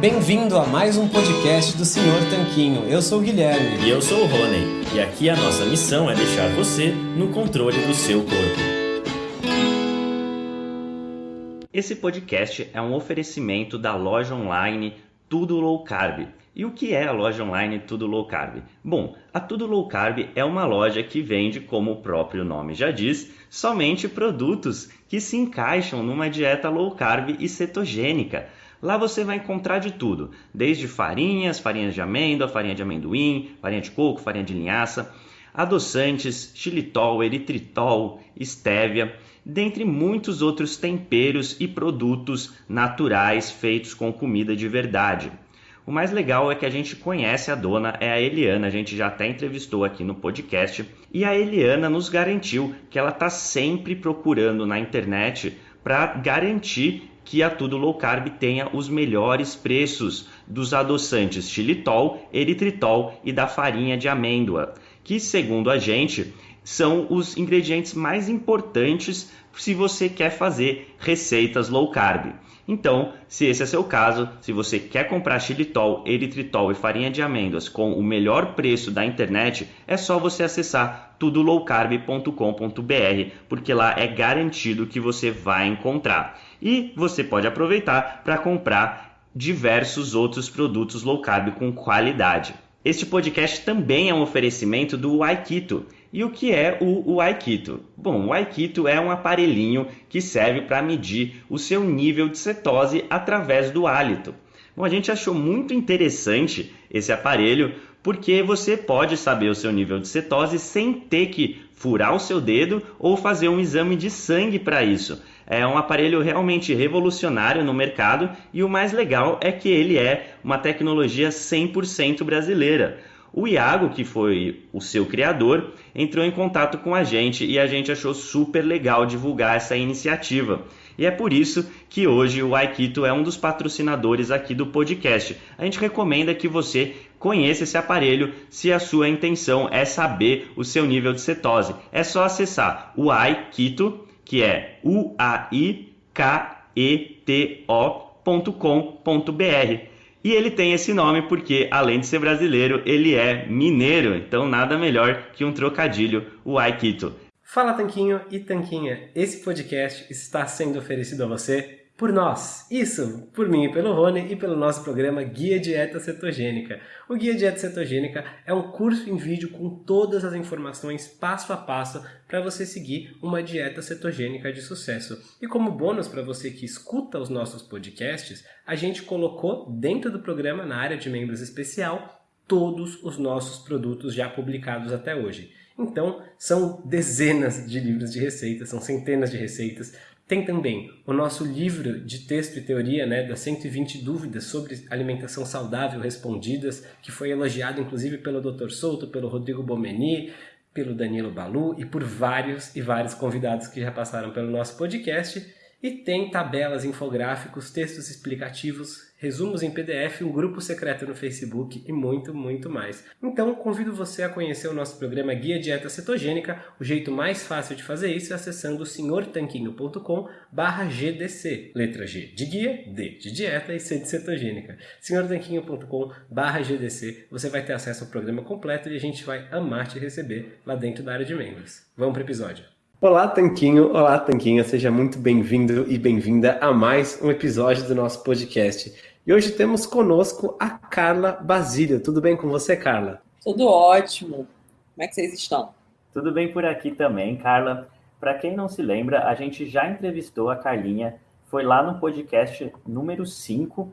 Bem-vindo a mais um podcast do Senhor Tanquinho. Eu sou o Guilherme. E eu sou o Rony. E aqui a nossa missão é deixar você no controle do seu corpo. Esse podcast é um oferecimento da loja online Tudo Low Carb. E o que é a loja online Tudo Low Carb? Bom, a Tudo Low Carb é uma loja que vende, como o próprio nome já diz, somente produtos que se encaixam numa dieta low carb e cetogênica. Lá você vai encontrar de tudo, desde farinhas, farinhas de amêndoa, farinha de amendoim, farinha de coco, farinha de linhaça, adoçantes, xilitol, eritritol, estévia, dentre muitos outros temperos e produtos naturais feitos com comida de verdade. O mais legal é que a gente conhece a dona, é a Eliana, a gente já até entrevistou aqui no podcast, e a Eliana nos garantiu que ela está sempre procurando na internet para garantir que a Tudo Low Carb tenha os melhores preços dos adoçantes xilitol, eritritol e da farinha de amêndoa, que segundo a gente são os ingredientes mais importantes se você quer fazer receitas low carb. Então, se esse é seu caso, se você quer comprar xilitol, eritritol e farinha de amêndoas com o melhor preço da internet, é só você acessar tudolowcarb.com.br, porque lá é garantido que você vai encontrar. E você pode aproveitar para comprar diversos outros produtos low carb com qualidade. Este podcast também é um oferecimento do Aikito. E o que é o, o Aikito? Bom, o Aikito é um aparelhinho que serve para medir o seu nível de cetose através do hálito. Bom, a gente achou muito interessante esse aparelho porque você pode saber o seu nível de cetose sem ter que furar o seu dedo ou fazer um exame de sangue para isso. É um aparelho realmente revolucionário no mercado e o mais legal é que ele é uma tecnologia 100% brasileira. O Iago, que foi o seu criador, entrou em contato com a gente e a gente achou super legal divulgar essa iniciativa. E é por isso que hoje o Aikito é um dos patrocinadores aqui do podcast. A gente recomenda que você conheça esse aparelho se a sua intenção é saber o seu nível de cetose. É só acessar o Aikito, que é u a i k e ele tem esse nome porque, além de ser brasileiro, ele é mineiro. Então, nada melhor que um trocadilho, o Aikito. Fala Tanquinho e Tanquinha, esse podcast está sendo oferecido a você por nós. Isso, por mim e pelo Rony e pelo nosso programa Guia Dieta Cetogênica. O Guia Dieta Cetogênica é um curso em vídeo com todas as informações passo a passo para você seguir uma dieta cetogênica de sucesso. E como bônus para você que escuta os nossos podcasts, a gente colocou dentro do programa, na área de membros especial, todos os nossos produtos já publicados até hoje. Então, são dezenas de livros de receitas, são centenas de receitas. Tem também o nosso livro de texto e teoria, né, das 120 dúvidas sobre alimentação saudável respondidas, que foi elogiado inclusive pelo Dr. Souto, pelo Rodrigo Bomeni, pelo Danilo Balu e por vários e vários convidados que já passaram pelo nosso podcast. E tem tabelas, infográficos, textos explicativos, resumos em PDF, um grupo secreto no Facebook e muito, muito mais. Então, convido você a conhecer o nosso programa Guia Dieta Cetogênica. O jeito mais fácil de fazer isso é acessando senhortanquinho.com GDC. Letra G de guia, D de dieta e C de cetogênica. senhortanquinho.com GDC. Você vai ter acesso ao programa completo e a gente vai amar te receber lá dentro da área de membros. Vamos para o episódio. Olá, Tanquinho! Olá, Tanquinha! Seja muito bem-vindo e bem-vinda a mais um episódio do nosso podcast. E hoje temos conosco a Carla Basílio. Tudo bem com você, Carla? Tudo ótimo. Como é que vocês estão? Tudo bem por aqui também, Carla. Para quem não se lembra, a gente já entrevistou a Carlinha, foi lá no podcast número 5,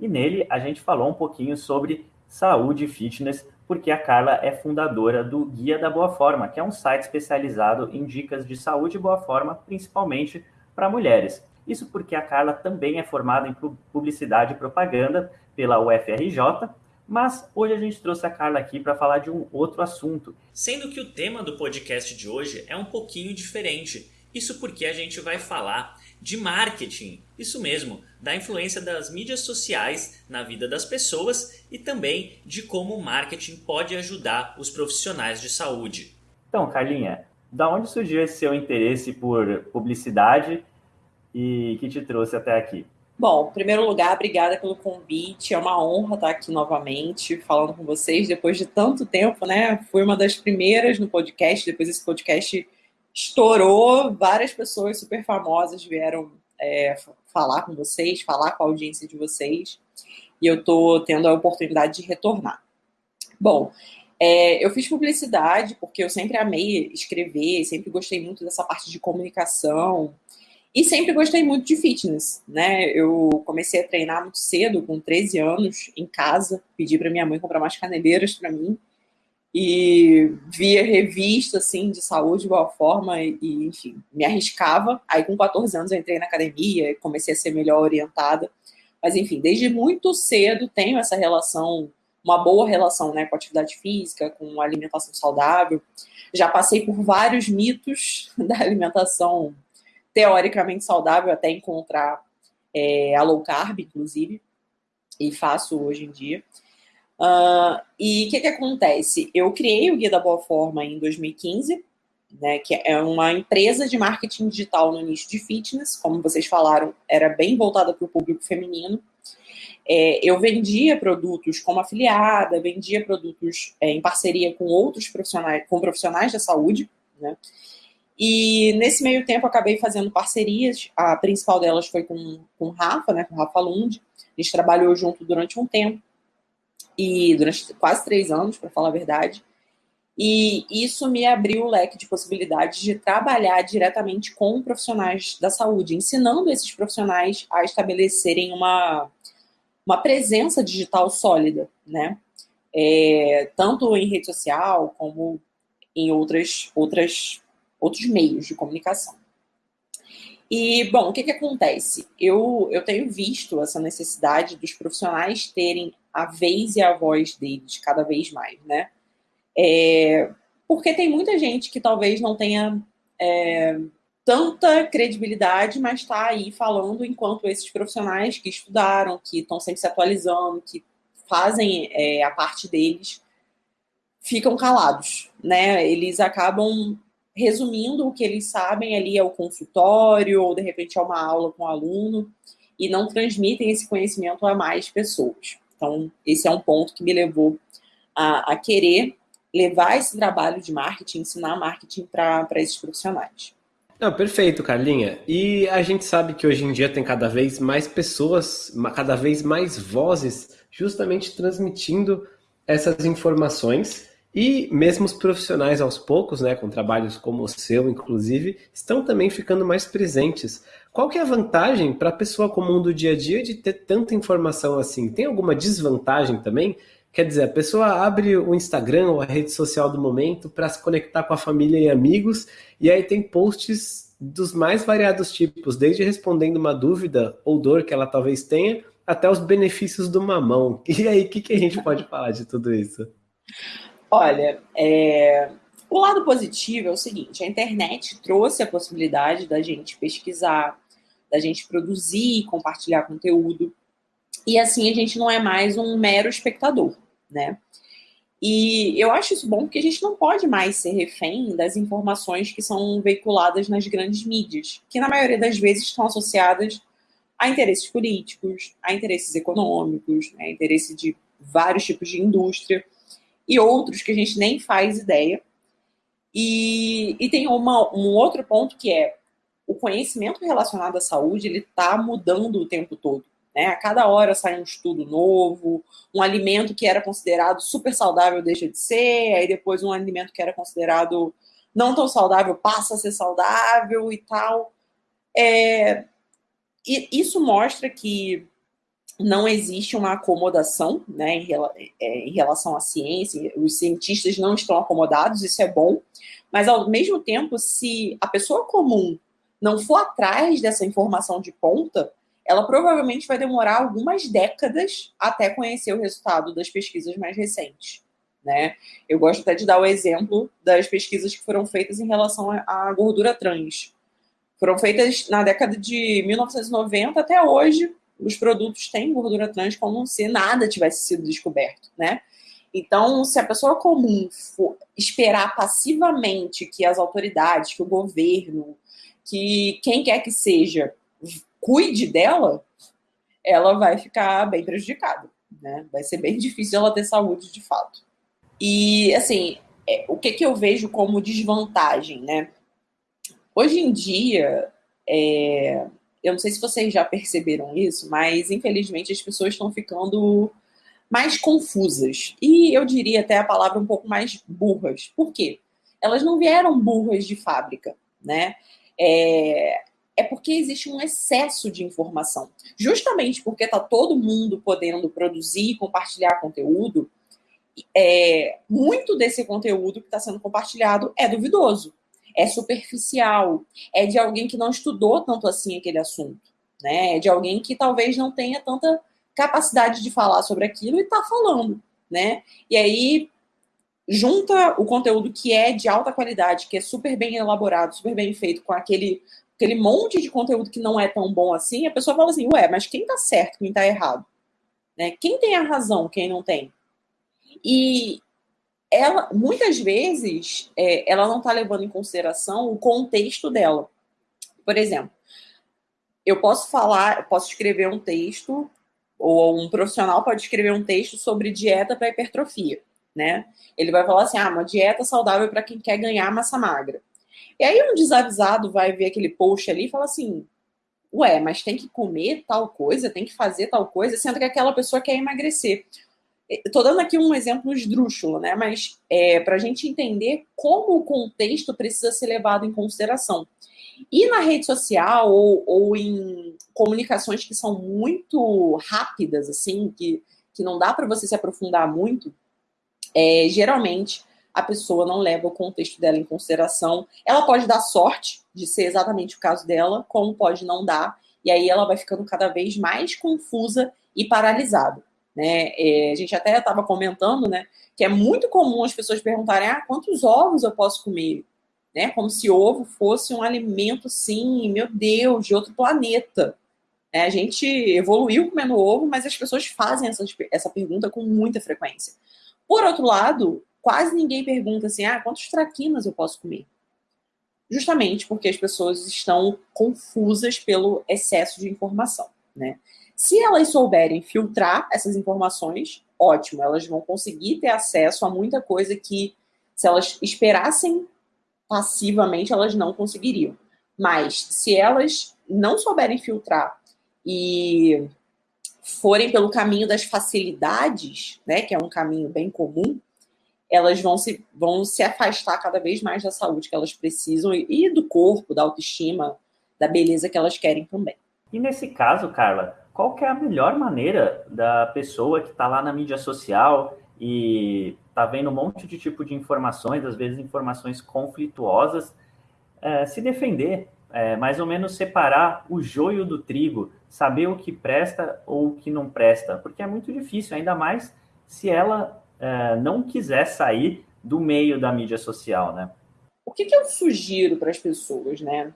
e nele a gente falou um pouquinho sobre saúde e fitness, porque a Carla é fundadora do Guia da Boa Forma, que é um site especializado em dicas de saúde e boa forma, principalmente para mulheres. Isso porque a Carla também é formada em publicidade e propaganda pela UFRJ, mas hoje a gente trouxe a Carla aqui para falar de um outro assunto. Sendo que o tema do podcast de hoje é um pouquinho diferente. Isso porque a gente vai falar de marketing, isso mesmo, da influência das mídias sociais na vida das pessoas e também de como o marketing pode ajudar os profissionais de saúde. Então, Carlinha, da onde surgiu esse seu interesse por publicidade e que te trouxe até aqui? Bom, em primeiro lugar, obrigada pelo convite. É uma honra estar aqui novamente falando com vocês depois de tanto tempo, né? Fui uma das primeiras no podcast, depois esse podcast estourou, várias pessoas super famosas vieram é, falar com vocês, falar com a audiência de vocês, e eu estou tendo a oportunidade de retornar. Bom, é, eu fiz publicidade porque eu sempre amei escrever, sempre gostei muito dessa parte de comunicação, e sempre gostei muito de fitness, né? Eu comecei a treinar muito cedo, com 13 anos, em casa. Pedi para minha mãe comprar umas caneleiras para mim. E via revista, assim, de saúde de boa forma e, enfim, me arriscava. Aí, com 14 anos, eu entrei na academia e comecei a ser melhor orientada. Mas, enfim, desde muito cedo tenho essa relação, uma boa relação, né, com atividade física, com alimentação saudável. Já passei por vários mitos da alimentação teoricamente saudável até encontrar é, a low carb, inclusive, e faço hoje em dia. Uh, e o que, que acontece? Eu criei o Guia da Boa Forma em 2015, né, que é uma empresa de marketing digital no nicho de fitness, como vocês falaram, era bem voltada para o público feminino. É, eu vendia produtos como afiliada, vendia produtos é, em parceria com outros profissionais, com profissionais da saúde, né? E nesse meio tempo acabei fazendo parcerias. A principal delas foi com, com o Rafa, né, com o Rafa Lund. A gente trabalhou junto durante um tempo, e durante quase três anos, para falar a verdade. E isso me abriu o leque de possibilidades de trabalhar diretamente com profissionais da saúde, ensinando esses profissionais a estabelecerem uma, uma presença digital sólida, né? É, tanto em rede social como em outras, outras outros meios de comunicação. E, bom, o que, que acontece? Eu, eu tenho visto essa necessidade dos profissionais terem a vez e a voz deles cada vez mais, né? É, porque tem muita gente que talvez não tenha é, tanta credibilidade, mas está aí falando enquanto esses profissionais que estudaram, que estão sempre se atualizando, que fazem é, a parte deles, ficam calados, né? Eles acabam resumindo o que eles sabem ali é o consultório, ou de repente é uma aula com o aluno, e não transmitem esse conhecimento a mais pessoas. Então, esse é um ponto que me levou a, a querer levar esse trabalho de marketing, ensinar marketing para esses profissionais. Não, perfeito, Carlinha. E a gente sabe que hoje em dia tem cada vez mais pessoas, cada vez mais vozes, justamente transmitindo essas informações e mesmo os profissionais aos poucos, né, com trabalhos como o seu, inclusive, estão também ficando mais presentes. Qual que é a vantagem para a pessoa comum do dia a dia de ter tanta informação assim? Tem alguma desvantagem também? Quer dizer, a pessoa abre o Instagram ou a rede social do momento para se conectar com a família e amigos, e aí tem posts dos mais variados tipos, desde respondendo uma dúvida ou dor que ela talvez tenha, até os benefícios do mamão. E aí, o que, que a gente pode falar de tudo isso? Olha, é... o lado positivo é o seguinte: a internet trouxe a possibilidade da gente pesquisar, da gente produzir e compartilhar conteúdo. E assim a gente não é mais um mero espectador, né? E eu acho isso bom porque a gente não pode mais ser refém das informações que são veiculadas nas grandes mídias, que na maioria das vezes estão associadas a interesses políticos, a interesses econômicos, né, a interesse de vários tipos de indústria e outros que a gente nem faz ideia. E, e tem uma, um outro ponto que é o conhecimento relacionado à saúde, ele está mudando o tempo todo. Né? A cada hora sai um estudo novo, um alimento que era considerado super saudável deixa de ser, aí depois um alimento que era considerado não tão saudável passa a ser saudável e tal. É, e isso mostra que não existe uma acomodação né, em, é, em, relação à ciência, os cientistas não estão acomodados, isso é bom, mas ao mesmo tempo, se a pessoa comum não for atrás dessa informação de ponta, ela provavelmente vai demorar algumas décadas até conhecer o resultado das pesquisas mais recentes. Né? Eu gosto até de dar o exemplo das pesquisas que foram feitas em relação à gordura trans. Foram feitas na década de 1990 até hoje, os produtos têm gordura trans como se nada tivesse sido descoberto, né? Então, se a pessoa comum for esperar passivamente que as autoridades, que o governo, que quem quer que seja cuide dela, ela vai ficar bem prejudicada, né? Vai ser bem difícil ela ter saúde de fato. E, assim, é, o que, que eu vejo como desvantagem, né? Hoje em dia, é, eu não sei se vocês já perceberam isso, mas infelizmente as pessoas estão ficando mais confusas. E eu diria até a palavra um pouco mais burras. Por quê? Elas não vieram burras de fábrica, né? É, é porque existe um excesso de informação. Justamente porque está todo mundo podendo produzir e compartilhar conteúdo, é, muito desse conteúdo que está sendo compartilhado é duvidoso, é superficial, é de alguém que não estudou tanto assim aquele assunto, né? É de alguém que talvez não tenha tanta capacidade de falar sobre aquilo e está falando, né? E aí junta o conteúdo que é de alta qualidade, que é super bem elaborado, super bem feito, com aquele, aquele monte de conteúdo que não é tão bom assim, a pessoa fala assim, ué, mas quem tá certo, quem tá errado? Né? Quem tem a razão, quem não tem? E ela, muitas vezes, é, ela não está levando em consideração o contexto dela. Por exemplo, eu posso falar, posso escrever um texto, ou um profissional pode escrever um texto sobre dieta para hipertrofia, né? Ele vai falar assim, ah, uma dieta saudável para quem quer ganhar massa magra. E aí um desavisado vai ver aquele post ali e fala assim, ué, mas tem que comer tal coisa, tem que fazer tal coisa, sendo que aquela pessoa quer emagrecer. Estou dando aqui um exemplo esdrúxulo, né? Mas é, para a gente entender como o contexto precisa ser levado em consideração. E na rede social ou, ou em comunicações que são muito rápidas, assim, que, que não dá para você se aprofundar muito, é, geralmente a pessoa não leva o contexto dela em consideração. Ela pode dar sorte de ser exatamente o caso dela, como pode não dar, e aí ela vai ficando cada vez mais confusa e paralisada. Né? É, a gente até estava comentando, né, que é muito comum as pessoas perguntarem: ah, quantos ovos eu posso comer? Né? Como se ovo fosse um alimento, sim, meu Deus, de outro planeta. É, a gente evoluiu comendo ovo, mas as pessoas fazem essa, essa pergunta com muita frequência. Por outro lado, quase ninguém pergunta assim: ah, quantos traquinas eu posso comer? Justamente porque as pessoas estão confusas pelo excesso de informação, né? Se elas souberem filtrar essas informações, ótimo, elas vão conseguir ter acesso a muita coisa que, se elas esperassem passivamente, elas não conseguiriam. Mas se elas não souberem filtrar e forem pelo caminho das facilidades, né, que é um caminho bem comum, elas vão se, vão se afastar cada vez mais da saúde que elas precisam e do corpo, da autoestima, da beleza que elas querem também. E nesse caso, Carla, qual que é a melhor maneira da pessoa que está lá na mídia social e está vendo um monte de tipo de informações, às vezes informações conflituosas, é, se defender, é, mais ou menos separar o joio do trigo, saber o que presta ou o que não presta, porque é muito difícil, ainda mais se ela é, não quiser sair do meio da mídia social, né? O que, que eu sugiro para as pessoas, né?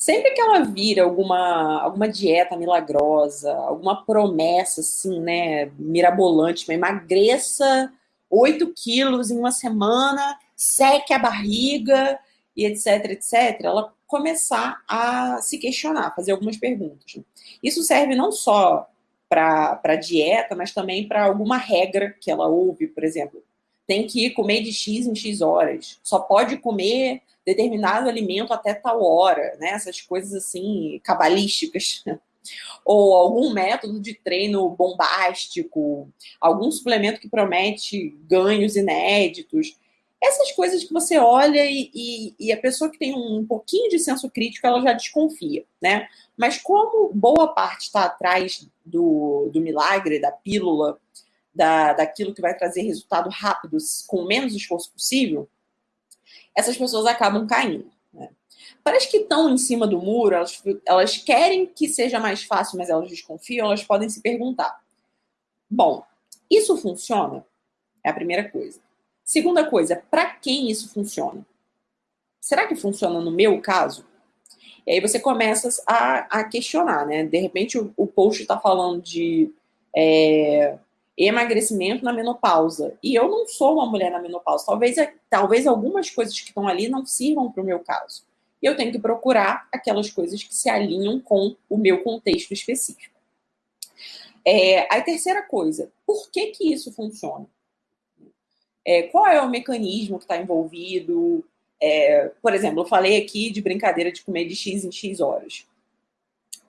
Sempre que ela vira alguma, alguma dieta milagrosa, alguma promessa assim, né, mirabolante, mas emagreça 8 quilos em uma semana, seque a barriga e etc, etc, ela começar a se questionar, fazer algumas perguntas. Isso serve não só para dieta, mas também para alguma regra que ela ouve, por exemplo. Tem que comer de X em X horas. Só pode comer determinado alimento até tal hora, né? Essas coisas assim, cabalísticas. Ou algum método de treino bombástico, algum suplemento que promete ganhos inéditos. Essas coisas que você olha e, e, e, a pessoa que tem um pouquinho de senso crítico, ela já desconfia, né? Mas como boa parte está atrás do, do milagre, da pílula, da, daquilo que vai trazer resultado rápido com menos esforço possível, essas pessoas acabam caindo. Né? Que estão em cima do muro, elas, elas querem que seja mais fácil, mas elas desconfiam, elas podem se perguntar: bom, isso funciona? É a primeira coisa. Segunda coisa, para quem isso funciona? Será que funciona no meu caso? E aí você começa a, a questionar, né? De repente o, o post está falando de é, emagrecimento na menopausa. E eu não sou uma mulher na menopausa. Talvez, talvez algumas coisas que estão ali não sirvam para o meu caso. E eu tenho que procurar aquelas coisas que se alinham com o meu contexto específico. É, a terceira coisa, por que que isso funciona? É, qual é o mecanismo que está envolvido? É, por exemplo, eu falei aqui de brincadeira de comer de X em X horas.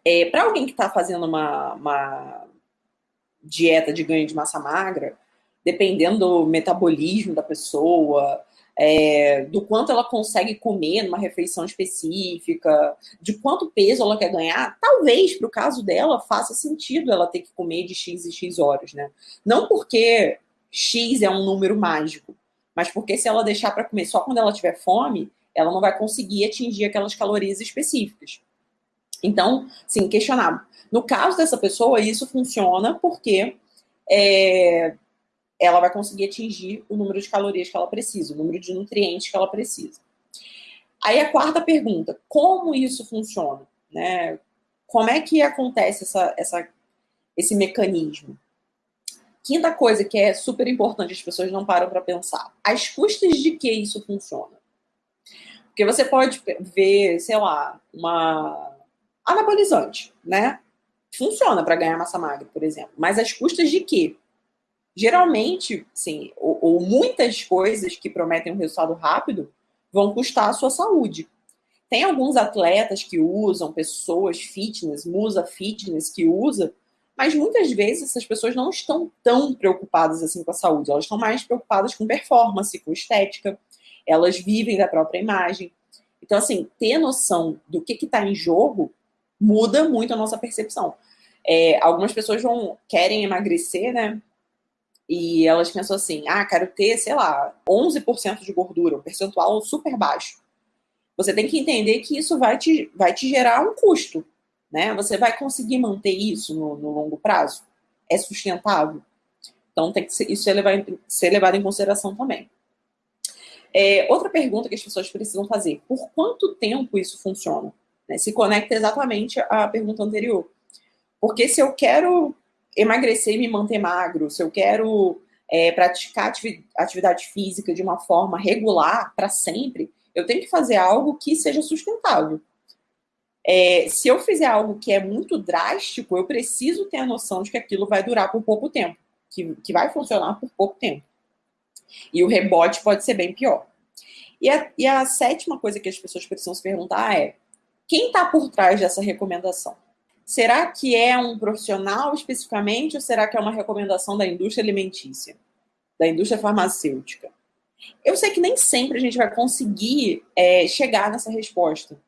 É, Para alguém que está fazendo uma, uma dieta de ganho de massa magra, dependendo do metabolismo da pessoa, é, do quanto ela consegue comer numa refeição específica, de quanto peso ela quer ganhar, talvez para o caso dela faça sentido ela ter que comer de X e X horas, né? Não porque X é um número mágico, mas porque se ela deixar para comer só quando ela tiver fome, ela não vai conseguir atingir aquelas calorias específicas. Então, sim, questionável. No caso dessa pessoa, isso funciona porque é, ela vai conseguir atingir o número de calorias que ela precisa, o número de nutrientes que ela precisa. Aí a quarta pergunta, como isso funciona? Né? Como é que acontece essa, essa, esse mecanismo? Quinta coisa que é super importante, as pessoas não param para pensar. As custas de que isso funciona? Porque você pode ver, sei lá, uma anabolizante, né? Funciona para ganhar massa magra, por exemplo. Mas as custas de quê? geralmente, sim, ou, ou, muitas coisas que prometem um resultado rápido vão custar a sua saúde. Tem alguns atletas que usam, pessoas fitness, musa fitness que usa, mas muitas vezes essas pessoas não estão tão preocupadas assim com a saúde, elas estão mais preocupadas com performance, com estética, elas vivem da própria imagem. Então, assim, ter noção do que está em jogo muda muito a nossa percepção. É, algumas pessoas vão querem emagrecer, né? E elas pensam assim: ah, quero ter, sei lá, 11% de gordura, um percentual super baixo. Você tem que entender que isso vai te, vai te gerar um custo. Né? Você vai conseguir manter isso no, no longo prazo? É sustentável? Então, tem que ser, isso é levar, ser levado em consideração também. É, outra pergunta que as pessoas precisam fazer: por quanto tempo isso funciona? Né? Se conecta exatamente à pergunta anterior. Porque se eu quero emagrecer e me manter magro, se eu quero é, praticar atividade física de uma forma regular para sempre, eu tenho que fazer algo que seja sustentável. É, se eu fizer algo que é muito drástico, eu preciso ter a noção de que aquilo vai durar por pouco tempo, que, que vai funcionar por pouco tempo. E o rebote pode ser bem pior. E a, e a sétima coisa que as pessoas precisam se perguntar é: quem está por trás dessa recomendação? Será que é um profissional especificamente ou será que é uma recomendação da indústria alimentícia, da indústria farmacêutica? Eu sei que nem sempre a gente vai conseguir é, chegar nessa resposta,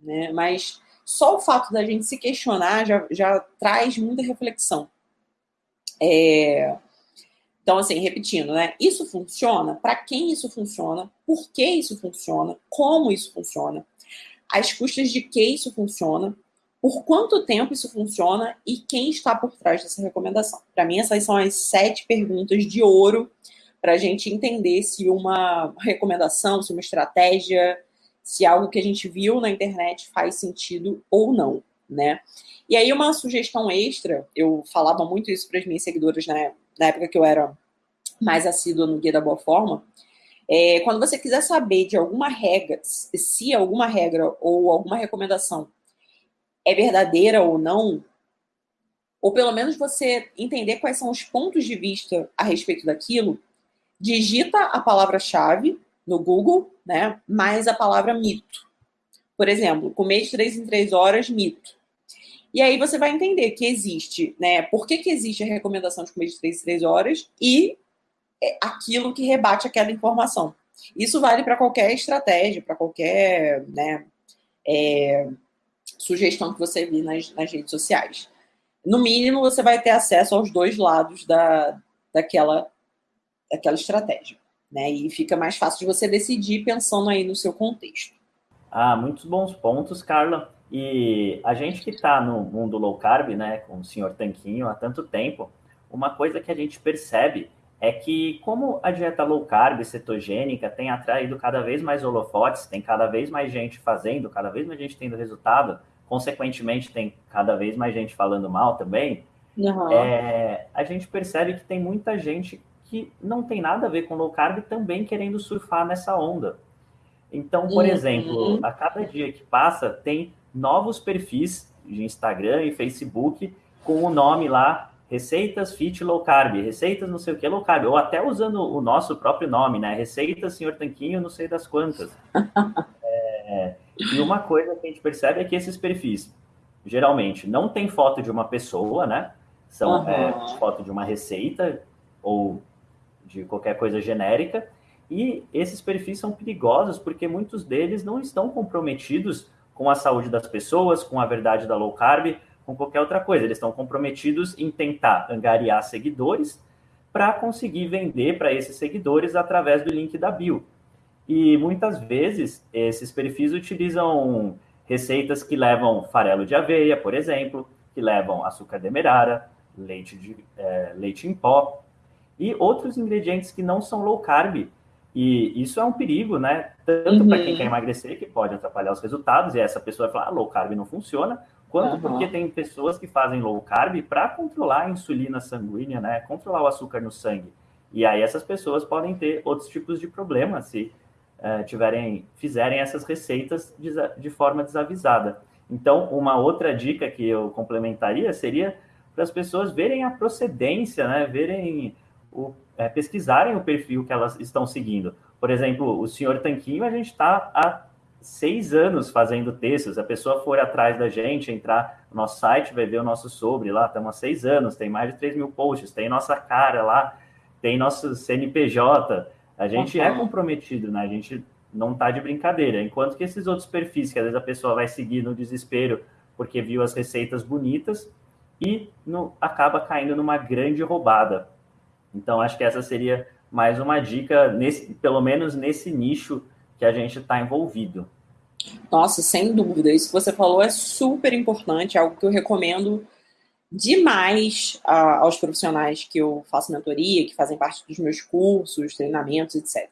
né? mas só o fato da gente se questionar já, já traz muita reflexão. É... Então, assim, repetindo, né? Isso funciona? Para quem isso funciona? Por que isso funciona? Como isso funciona? As custas de que isso funciona? por quanto tempo isso funciona e quem está por trás dessa recomendação. Para mim, essas são as sete perguntas de ouro para a gente entender se uma recomendação, se uma estratégia, se algo que a gente viu na internet faz sentido ou não, né? E aí, uma sugestão extra, eu falava muito isso para as minhas seguidoras né, na época que eu era mais assídua no Guia da Boa Forma, é, quando você quiser saber de alguma regra, se alguma regra ou alguma recomendação é verdadeira ou não, ou pelo menos você entender quais são os pontos de vista a respeito daquilo, digita a palavra-chave no Google, né, mais a palavra mito. Por exemplo, comer de três em três horas, mito. E aí você vai entender que existe, né, por que, que existe a recomendação de comer de três em três horas e aquilo que rebate aquela informação. Isso vale para qualquer estratégia, para qualquer, né, é, sugestão que você vir nas, nas redes sociais. No mínimo, você vai ter acesso aos dois lados da, daquela, daquela estratégia. Né? E fica mais fácil de você decidir pensando aí no seu contexto. Ah, muitos bons pontos, Carla. E a gente que está no mundo low carb, né, com o senhor Tanquinho há tanto tempo, uma coisa que a gente percebe é que como a dieta low carb cetogênica tem atraído cada vez mais holofotes, tem cada vez mais gente fazendo, cada vez mais gente tendo resultado, consequentemente tem cada vez mais gente falando mal também, uhum. é, a gente percebe que tem muita gente que não tem nada a ver com low carb também querendo surfar nessa onda. Então, por uhum. exemplo, a cada dia que passa, tem novos perfis de Instagram e Facebook com o nome lá receitas fit low carb, receitas não sei o que low carb, ou até usando o nosso próprio nome, né? Receitas senhor Tanquinho, não sei das quantas. é, e uma coisa que a gente percebe é que esses perfis, geralmente, não tem foto de uma pessoa, né? São uhum. é, foto de uma receita ou de qualquer coisa genérica. E esses perfis são perigosos porque muitos deles não estão comprometidos com a saúde das pessoas, com a verdade da low carb, com qualquer outra coisa. Eles estão comprometidos em tentar angariar seguidores para conseguir vender para esses seguidores através do link da bio. E muitas vezes esses perfis utilizam receitas que levam farelo de aveia, por exemplo, que levam açúcar demerara, leite, de, é, leite em pó e outros ingredientes que não são low carb. E isso é um perigo, né? Tanto uhum. para quem quer emagrecer, que pode atrapalhar os resultados, e essa pessoa vai falar, ah, low carb não funciona, quanto uhum. porque tem pessoas que fazem low carb para controlar a insulina sanguínea, né? Controlar o açúcar no sangue. E aí essas pessoas podem ter outros tipos de problemas se uh, tiverem, fizerem essas receitas de, de forma desavisada. Então, uma outra dica que eu complementaria seria para as pessoas verem a procedência, né? Verem o, é, pesquisarem o perfil que elas estão seguindo. Por exemplo, o senhor Tanquinho, a gente está há seis anos fazendo textos. A pessoa for atrás da gente, entrar no nosso site, vai ver o nosso sobre lá. Estamos há seis anos, tem mais de 3 mil posts, tem nossa cara lá, tem nosso CNPJ. A gente uhum. é comprometido, né? A gente não está de brincadeira. Enquanto que esses outros perfis, que às vezes a pessoa vai seguir no desespero porque viu as receitas bonitas e no, acaba caindo numa grande roubada. Então, acho que essa seria mais uma dica, nesse, pelo menos nesse nicho que a gente está envolvido. Nossa, sem dúvida. Isso que você falou é super importante, é algo que eu recomendo demais uh, aos profissionais que eu faço mentoria, que fazem parte dos meus cursos, treinamentos, etc.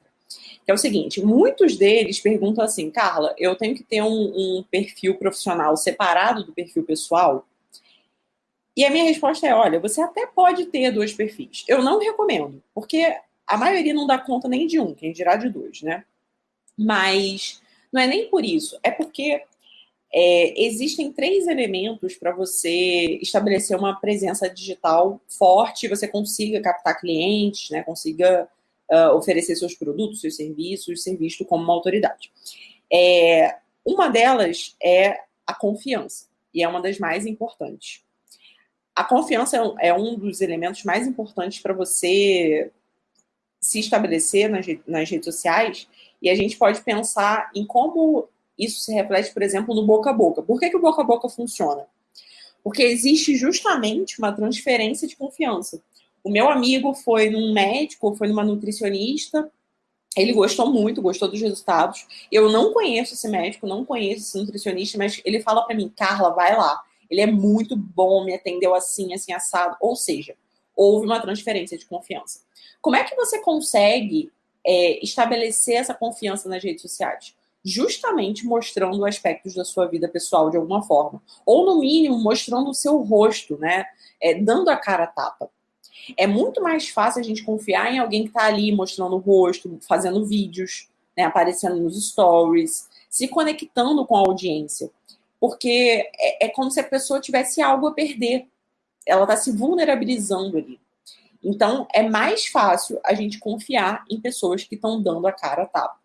Que é o seguinte: muitos deles perguntam assim, Carla, eu tenho que ter um, um perfil profissional separado do perfil pessoal? E a minha resposta é: olha, você até pode ter dois perfis. Eu não recomendo, porque a maioria não dá conta nem de um, quem dirá de dois, né? Mas não é nem por isso, é porque é, existem três elementos para você estabelecer uma presença digital forte, você consiga captar clientes, né, consiga uh, oferecer seus produtos, seus serviços, ser visto como uma autoridade. É, uma delas é a confiança, e é uma das mais importantes. A confiança é um é dos elementos mais importantes para você se estabelecer nas, nas redes sociais, e a gente pode pensar em como isso se reflete, por exemplo, no boca a boca. Por que, que o boca a boca funciona? Porque existe justamente uma transferência de confiança. O meu amigo foi num médico, foi numa nutricionista, ele gostou muito, gostou dos resultados. Eu não conheço esse médico, não conheço esse nutricionista, mas ele fala para mim, Carla, vai lá. Ele é muito bom, me atendeu assim, assim, assado. Ou seja, houve uma transferência de confiança. Como é que você consegue é, estabelecer essa confiança nas redes sociais? Justamente mostrando aspectos da sua vida pessoal de alguma forma. Ou, no mínimo, mostrando o seu rosto, né? É, dando a cara a tapa. É muito mais fácil a gente confiar em alguém que está ali mostrando o rosto, fazendo vídeos, né, aparecendo nos stories, se conectando com a audiência. Porque é, é como se a pessoa tivesse algo a perder. Ela está se vulnerabilizando ali. Então, é mais fácil a gente confiar em pessoas que estão dando a cara a tapa.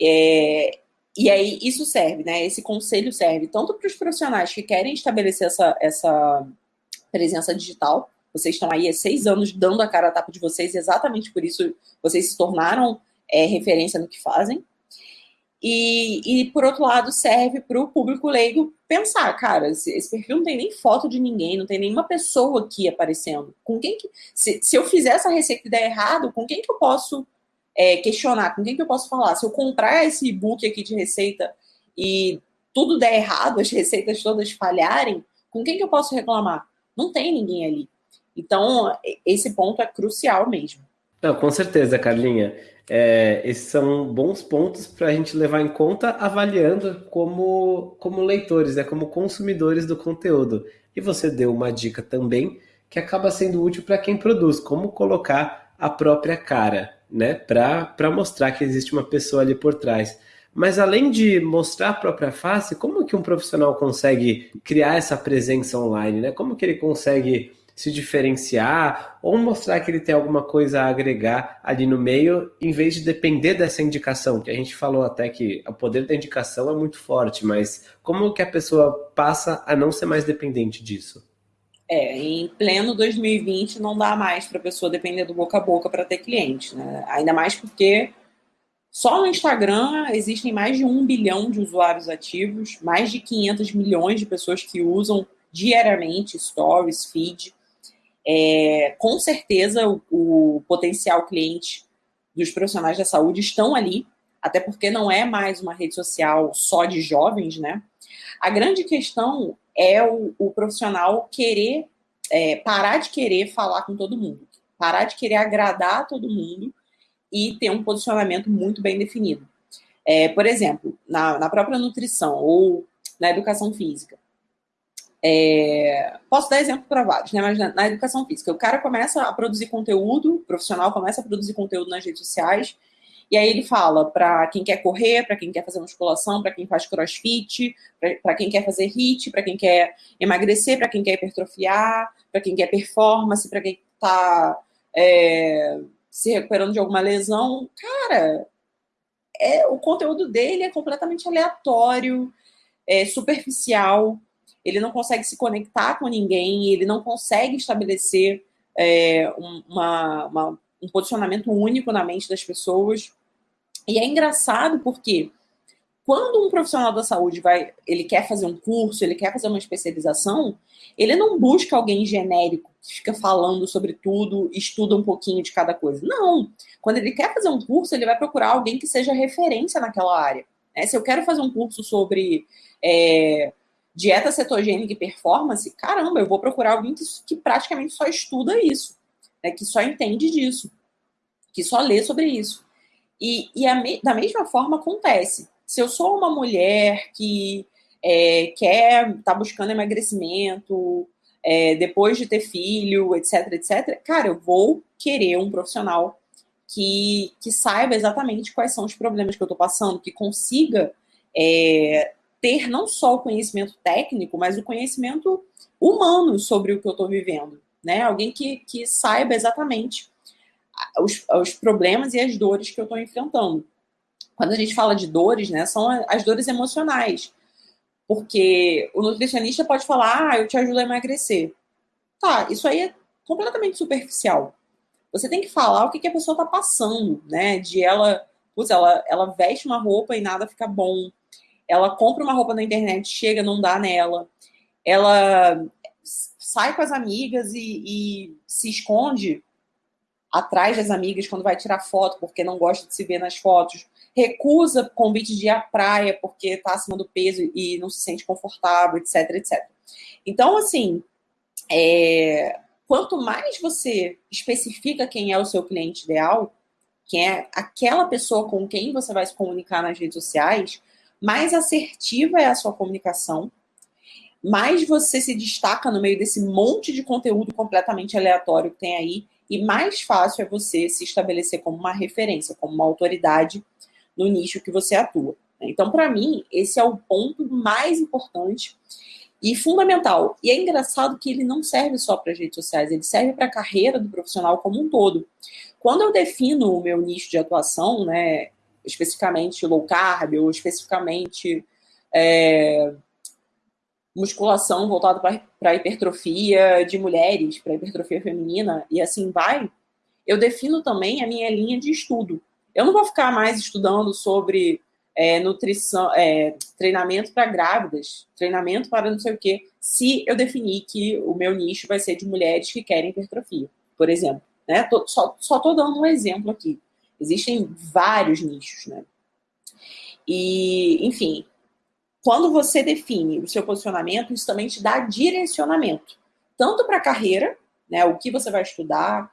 É, e aí, isso serve, né? Esse conselho serve tanto para os profissionais que querem estabelecer essa, essa presença digital. Vocês estão aí há seis anos dando a cara a tapa de vocês, exatamente por isso vocês se tornaram é, referência no que fazem. E, e, por outro lado, serve para o público leigo pensar, cara, esse, perfil não tem nem foto de ninguém, não tem nenhuma pessoa aqui aparecendo. Com quem que. Se, se eu fizer essa receita e der errado, com quem que eu posso é, questionar? Com quem que eu posso falar? Se eu comprar esse e-book aqui de receita e tudo der errado, as receitas todas falharem, com quem que eu posso reclamar? Não tem ninguém ali. Então, esse ponto é crucial mesmo. Não, com certeza, Carlinha. É, esses são bons pontos para a gente levar em conta avaliando como, como leitores, né, como consumidores do conteúdo. E você deu uma dica também que acaba sendo útil para quem produz, como colocar a própria cara, né, para mostrar que existe uma pessoa ali por trás. Mas além de mostrar a própria face, como que um profissional consegue criar essa presença online, né? Como que ele consegue se diferenciar ou mostrar que ele tem alguma coisa a agregar ali no meio, em vez de depender dessa indicação, que a gente falou até que o poder da indicação é muito forte, mas como que a pessoa passa a não ser mais dependente disso? É, em pleno 2020 não dá mais para a pessoa depender do boca a boca para ter cliente, né? Ainda mais porque só no Instagram existem mais de um bilhão de usuários ativos, mais de 500 milhões de pessoas que usam diariamente stories, feed. É, com certeza o, o potencial cliente dos profissionais da saúde estão ali, até porque não é mais uma rede social só de jovens, né? A grande questão é o, o profissional querer, é, parar de querer falar com todo mundo, parar de querer agradar todo mundo e ter um posicionamento muito bem definido. É, por exemplo, na, na, própria nutrição ou na educação física. É, posso dar exemplo para vários, né? Mas na, na, educação física, o cara começa a produzir conteúdo, o profissional começa a produzir conteúdo nas redes sociais e aí ele fala para quem quer correr, para quem quer fazer musculação, para quem faz crossfit, para quem quer fazer HIIT, para quem quer emagrecer, para quem quer hipertrofiar, para quem quer performance, para quem está é, se recuperando de alguma lesão. Cara, é, o conteúdo dele é completamente aleatório, é superficial, ele não consegue se conectar com ninguém, ele não consegue estabelecer é, uma, uma, um posicionamento único na mente das pessoas. E é engraçado porque quando um profissional da saúde vai, ele quer fazer um curso, ele quer fazer uma especialização, ele não busca alguém genérico que fica falando sobre tudo, estuda um pouquinho de cada coisa. Não. Quando ele quer fazer um curso, ele vai procurar alguém que seja referência naquela área. Né? Se eu quero fazer um curso sobre é, dieta cetogênica e performance, caramba, eu vou procurar alguém que, que praticamente só estuda isso, né? que só entende disso, que só lê sobre isso. E, e me, da mesma forma acontece. Se eu sou uma mulher que é, quer, tá buscando emagrecimento, é, depois de ter filho, etc, etc, cara, eu vou querer um profissional que, que saiba exatamente quais são os problemas que eu tô passando, que consiga é, ter não só o conhecimento técnico, mas o conhecimento humano sobre o que eu tô vivendo, né? Alguém que, que saiba exatamente os, os problemas e as dores que eu estou enfrentando. Quando a gente fala de dores, né, são as dores emocionais. Porque o nutricionista pode falar, ah, eu te ajudo a emagrecer. Tá, isso aí é completamente superficial. Você tem que falar o que, que a pessoa está passando, né? De ela, putz, ela, ela veste uma roupa e nada fica bom. Ela compra uma roupa na internet, chega, não dá nela. Ela sai com as amigas e, e se esconde atrás das amigas quando vai tirar foto porque não gosta de se ver nas fotos, recusa convite de ir à praia porque está acima do peso e não se sente confortável, etc, etc. Então, assim, é, quanto mais você especifica quem é o seu cliente ideal, quem é aquela pessoa com quem você vai se comunicar nas redes sociais, mais assertiva é a sua comunicação, mais você se destaca no meio desse monte de conteúdo completamente aleatório que tem aí e mais fácil é você se estabelecer como uma referência, como uma autoridade no nicho que você atua. Então, para mim, esse é o ponto mais importante e fundamental. E é engraçado que ele não serve só para as redes sociais, ele serve para a carreira do profissional como um todo. Quando eu defino o meu nicho de atuação, né, especificamente low carb ou especificamente é, musculação voltada para hipertrofia de mulheres, para hipertrofia feminina, e assim vai, eu defino também a minha linha de estudo. Eu não vou ficar mais estudando sobre é, nutrição, é, treinamento para grávidas, treinamento para não sei o quê, se eu definir que o meu nicho vai ser de mulheres que querem hipertrofia, por exemplo. Né? Tô, só estou dando um exemplo aqui. Existem vários nichos, né? E, enfim, quando você define o seu posicionamento, isso também te dá direcionamento, tanto para a carreira, né, o que você vai estudar,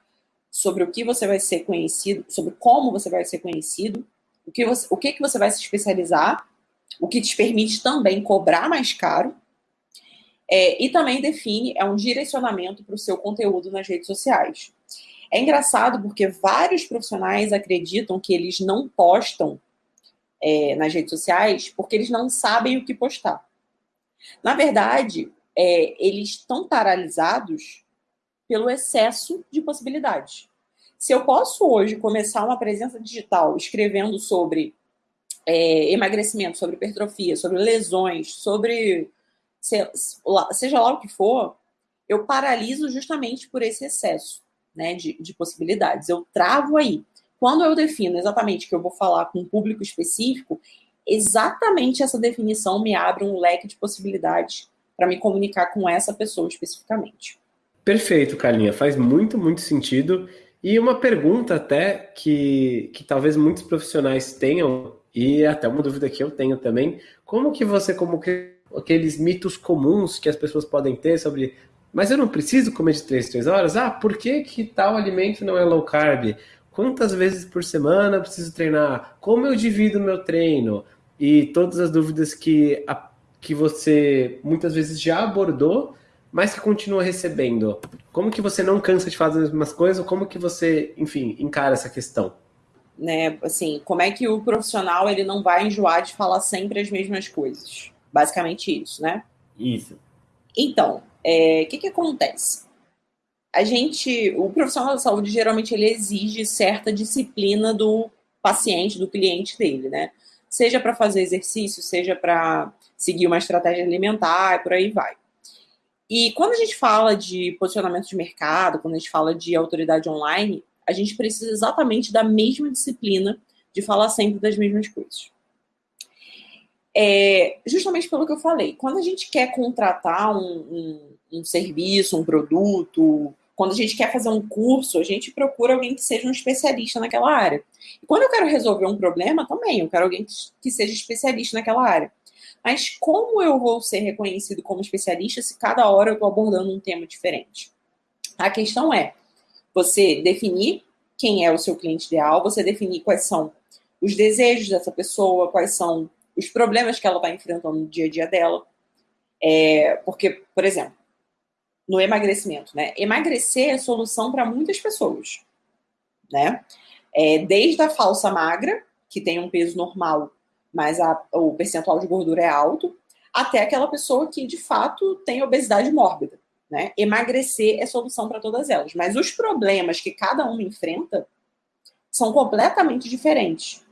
sobre o que você vai ser conhecido, sobre como você vai ser conhecido, o que você, o que, que você vai se especializar, o que te permite também cobrar mais caro, é, e também define, é um direcionamento para o seu conteúdo nas redes sociais. É engraçado porque vários profissionais acreditam que eles não postam é, nas redes sociais porque eles não sabem o que postar. Na verdade, é, eles estão paralisados pelo excesso de possibilidades. Se eu posso hoje começar uma presença digital escrevendo sobre é, emagrecimento, sobre hipertrofia, sobre lesões, sobre seja lá o que for, eu paraliso justamente por esse excesso né, de, de possibilidades. Eu travo aí. Quando eu defino exatamente que eu vou falar com um público específico, exatamente essa definição me abre um leque de possibilidades para me comunicar com essa pessoa especificamente. Perfeito, Carlinha. Faz muito, muito sentido. E uma pergunta até que, que talvez muitos profissionais tenham, e até uma dúvida que eu tenho também, como que você, como que aqueles mitos comuns que as pessoas podem ter sobre mas eu não preciso comer de 3 3 horas? Ah, por que, que tal alimento não é low carb? Quantas vezes por semana preciso treinar? Como eu divido meu treino? E todas as dúvidas que, a, que você muitas vezes já abordou, mas que continua recebendo. Como que você não cansa de fazer as mesmas coisas? Como que você, enfim, encara essa questão? Né, assim, como é que o profissional ele não vai enjoar de falar sempre as mesmas coisas? Basicamente isso, né? Isso. Então, é, que, que acontece? A gente, o profissional da saúde geralmente ele exige certa disciplina do paciente, do cliente dele, né? Seja para fazer exercício, seja para seguir uma estratégia alimentar por aí vai. E quando a gente fala de posicionamento de mercado, quando a gente fala de autoridade online, a gente precisa exatamente da mesma disciplina de falar sempre das mesmas coisas. É, justamente pelo que eu falei, quando a gente quer contratar um, um, um, serviço, um produto, quando a gente quer fazer um curso, a gente procura alguém que seja um especialista naquela área. E quando eu quero resolver um problema, também, eu quero alguém que, que seja especialista naquela área. Mas como eu vou ser reconhecido como especialista se cada hora eu estou abordando um tema diferente? A questão é você definir quem é o seu cliente ideal, você definir quais são os desejos dessa pessoa, quais são os problemas que ela está enfrentando no dia a dia dela. É, porque, por exemplo, no emagrecimento, né? Emagrecer é solução para muitas pessoas, né? É, desde a falsa magra, que tem um peso normal, mas a, o percentual de gordura é alto, até aquela pessoa que de fato tem obesidade mórbida. Né? Emagrecer é solução para todas elas, mas os problemas que cada uma enfrenta são completamente diferentes.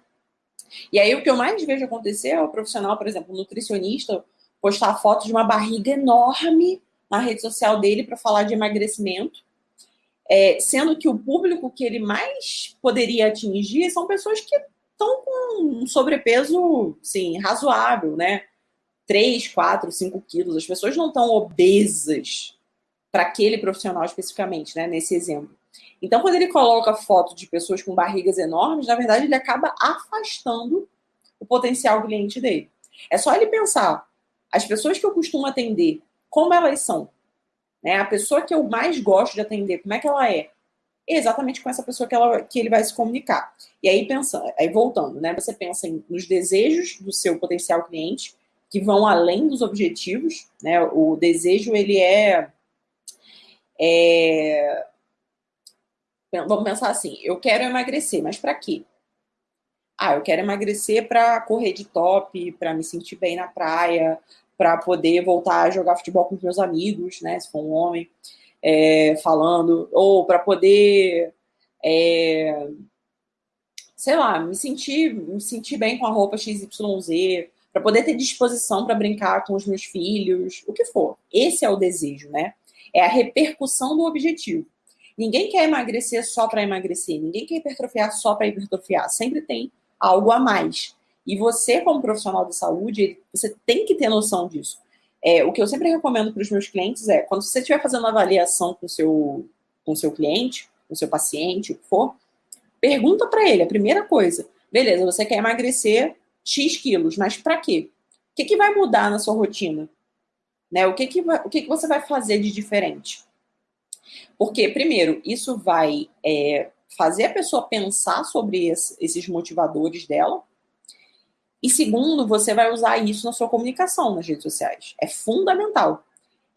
E aí o que eu mais vejo acontecer é o profissional, por exemplo, nutricionista, postar foto de uma barriga enorme na rede social dele para falar de emagrecimento, é, sendo que o público que ele mais poderia atingir são pessoas que estão com um sobrepeso, sim, razoável, né? 3, 4, 5 quilos. As pessoas não estão obesas para aquele profissional especificamente, né? Nesse exemplo. Então, quando ele coloca foto de pessoas com barrigas enormes, na verdade, ele acaba afastando o potencial cliente dele. É só ele pensar, as pessoas que eu costumo atender, como elas são? Né? A pessoa que eu mais gosto de atender, como é que ela é? é exatamente com essa pessoa que, ela, que ele vai se comunicar. E aí, pensando, aí voltando, né? Você pensa em, nos desejos do seu potencial cliente, que vão além dos objetivos, né? O desejo, ele é, é Vamos pensar assim: eu quero emagrecer, mas para quê? Ah, eu quero emagrecer para correr de top, para me sentir bem na praia, para poder voltar a jogar futebol com os meus amigos, né? Se for um homem, é, falando, ou para poder, é, sei lá, me sentir, me sentir bem com a roupa XYZ, para poder ter disposição para brincar com os meus filhos, o que for. Esse é o desejo, né? É a repercussão do objetivo. Ninguém quer emagrecer só para emagrecer, ninguém quer hipertrofiar só para hipertrofiar. Sempre tem algo a mais. E você, como profissional de saúde, você tem que ter noção disso. É, o que eu sempre recomendo para os meus clientes é, quando você estiver fazendo avaliação com seu, com seu cliente, com seu paciente, o que for, pergunta para ele, a primeira coisa, beleza, você quer emagrecer X quilos, mas para quê? O que, que vai mudar na sua rotina? Né? O, que, que, vai, o que, que você vai fazer de diferente? Porque, primeiro, isso vai é, fazer a pessoa pensar sobre esses motivadores dela. E segundo, você vai usar isso na sua comunicação nas redes sociais. É fundamental.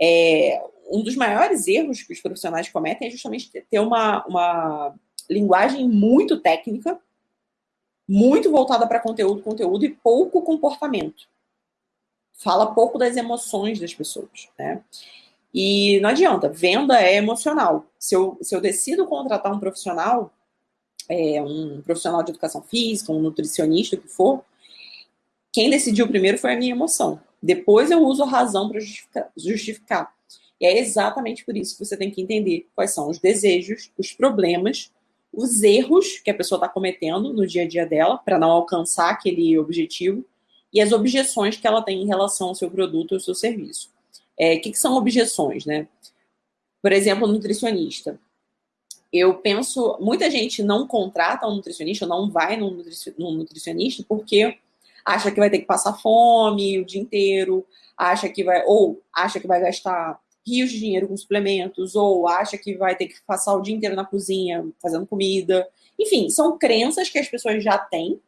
É, um dos maiores erros que os profissionais cometem é justamente ter uma, uma linguagem muito técnica, muito voltada para conteúdo, conteúdo e pouco comportamento. Fala pouco das emoções das pessoas, né? E não adianta, venda é emocional. Se eu, se eu decido contratar um profissional, é, um profissional de educação física, um nutricionista, o que for, quem decidiu primeiro foi a minha emoção. Depois eu uso a razão para justificar, justificar. E é exatamente por isso que você tem que entender quais são os desejos, os problemas, os erros que a pessoa está cometendo no dia a dia dela para não alcançar aquele objetivo e as objeções que ela tem em relação ao seu produto ou seu serviço. É, o que, que são objeções, né? Por exemplo, nutricionista. Eu penso, muita gente não contrata um nutricionista, não vai num nutricionista porque acha que vai ter que passar fome o dia inteiro, acha que vai, ou acha que vai gastar rios de dinheiro com suplementos, ou acha que vai ter que passar o dia inteiro na cozinha fazendo comida. Enfim, são crenças que as pessoas já têm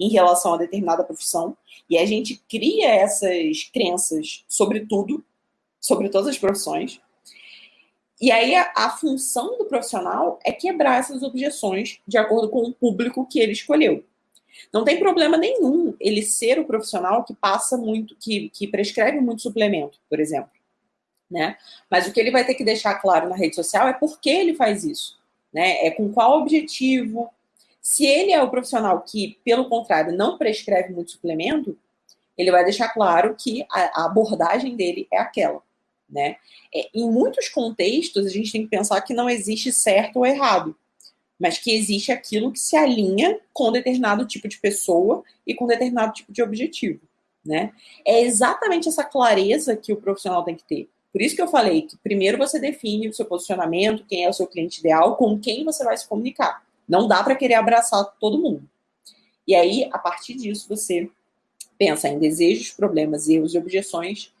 em relação a determinada profissão, e a gente cria essas crenças sobre tudo, sobre todas as profissões. E aí a, a, função do profissional é quebrar essas objeções de acordo com o público que ele escolheu. Não tem problema nenhum ele ser o profissional que passa muito, que, que prescreve muito suplemento, por exemplo. Né? Mas o que ele vai ter que deixar claro na rede social é por que ele faz isso. Né? É com qual objetivo. Se ele é o profissional que, pelo contrário, não prescreve muito suplemento, ele vai deixar claro que a, a abordagem dele é aquela né? É, em muitos contextos, a gente tem que pensar que não existe certo ou errado, mas que existe aquilo que se alinha com determinado tipo de pessoa e com determinado tipo de objetivo, né? É exatamente essa clareza que o profissional tem que ter. Por isso que eu falei que primeiro você define o seu posicionamento, quem é o seu cliente ideal, com quem você vai se comunicar. Não dá para querer abraçar todo mundo. E aí, a partir disso, você pensa em desejos, problemas, erros e objeções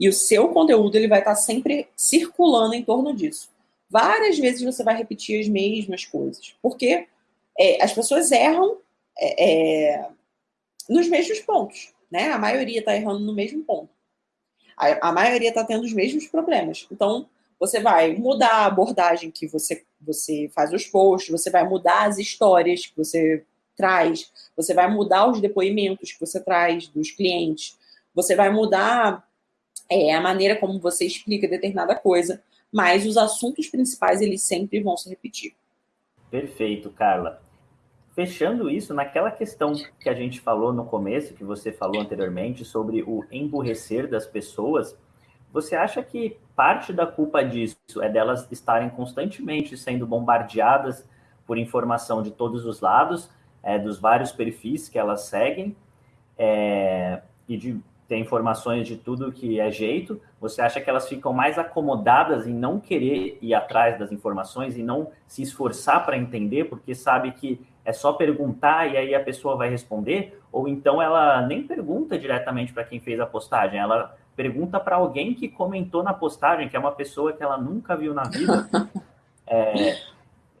e o seu conteúdo ele vai estar sempre circulando em torno disso. Várias vezes você vai repetir as mesmas coisas, porque é, as pessoas erram é, é, nos mesmos pontos, né? A maioria está errando no mesmo ponto. A, a maioria está tendo os mesmos problemas. Então, você vai mudar a abordagem que você, você faz os posts, você vai mudar as histórias que você traz, você vai mudar os depoimentos que você traz dos clientes, você vai mudar é a maneira como você explica determinada coisa, mas os assuntos principais eles sempre vão se repetir. Perfeito, Carla. Fechando isso, naquela questão que a gente falou no começo, que você falou anteriormente, sobre o emburrecer das pessoas, você acha que parte da culpa disso é delas estarem constantemente sendo bombardeadas por informação de todos os lados, é, dos vários perfis que elas seguem, é, e de ter informações de tudo que é jeito, você acha que elas ficam mais acomodadas em não querer ir atrás das informações e não se esforçar para entender, porque sabe que é só perguntar e aí a pessoa vai responder? Ou então ela nem pergunta diretamente para quem fez a postagem, ela pergunta para alguém que comentou na postagem, que é uma pessoa que ela nunca viu na vida. É,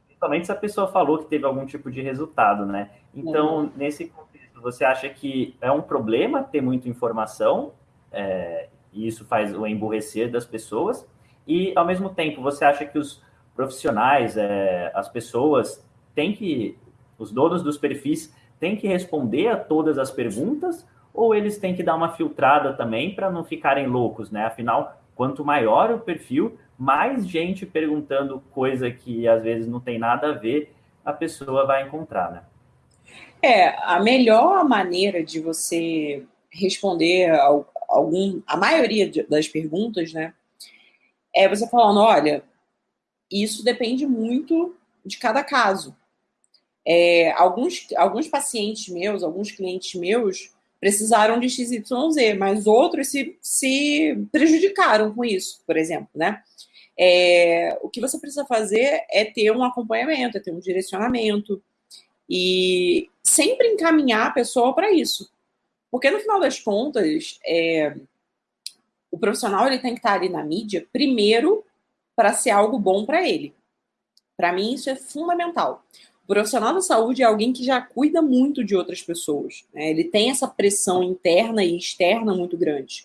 principalmente se a pessoa falou que teve algum tipo de resultado, né? Então, uhum. nesse você acha que é um problema ter muita informação, é, e isso faz o emburrecer das pessoas, e ao mesmo tempo você acha que os profissionais, é, as pessoas, têm que, os donos dos perfis, têm que responder a todas as perguntas, ou eles têm que dar uma filtrada também para não ficarem loucos, né? Afinal, quanto maior o perfil, mais gente perguntando coisa que às vezes não tem nada a ver, a pessoa vai encontrar, né? É, a melhor maneira de você responder a, algum, a maioria das perguntas, né, é você falando, olha, isso depende muito de cada caso. É, alguns, alguns pacientes meus, alguns clientes meus, precisaram de XYZ, mas outros se, se prejudicaram com isso, por exemplo, né? É, o que você precisa fazer é ter um acompanhamento, é ter um direcionamento, e sempre encaminhar a pessoa para isso. Porque no final das contas, é, o profissional ele tem que estar ali na mídia, primeiro, para ser algo bom para ele. Para mim, isso é fundamental. O profissional da saúde é alguém que já cuida muito de outras pessoas. Né? Ele tem essa pressão interna e externa muito grande.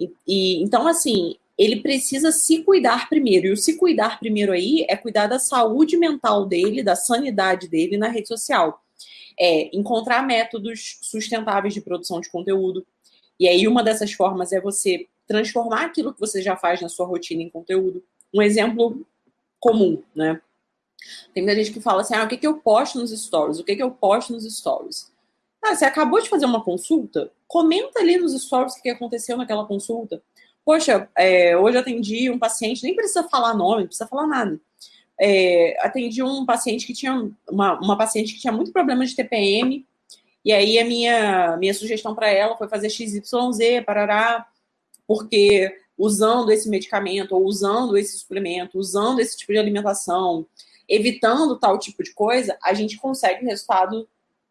E, e, então, assim, ele precisa se cuidar primeiro. E o se cuidar primeiro aí é cuidar da saúde mental dele, da sanidade dele na rede social. É encontrar métodos sustentáveis de produção de conteúdo. E aí, uma dessas formas é você transformar aquilo que você já faz na sua rotina em conteúdo. Um exemplo comum, né? Tem muita gente que fala assim: ah, o que, que eu posto nos stories? O que, que eu posto nos stories? Ah, você acabou de fazer uma consulta? Comenta ali nos stories o que aconteceu naquela consulta. Poxa, é, hoje atendi um paciente, nem precisa falar nome, não precisa falar nada. É, atendi um paciente que tinha uma, uma paciente que tinha muito problema de TPM, e aí a minha, minha sugestão para ela foi fazer XYZ, parará, porque usando esse medicamento, ou usando esse suplemento, usando esse tipo de alimentação, evitando tal tipo de coisa, a gente consegue um resultado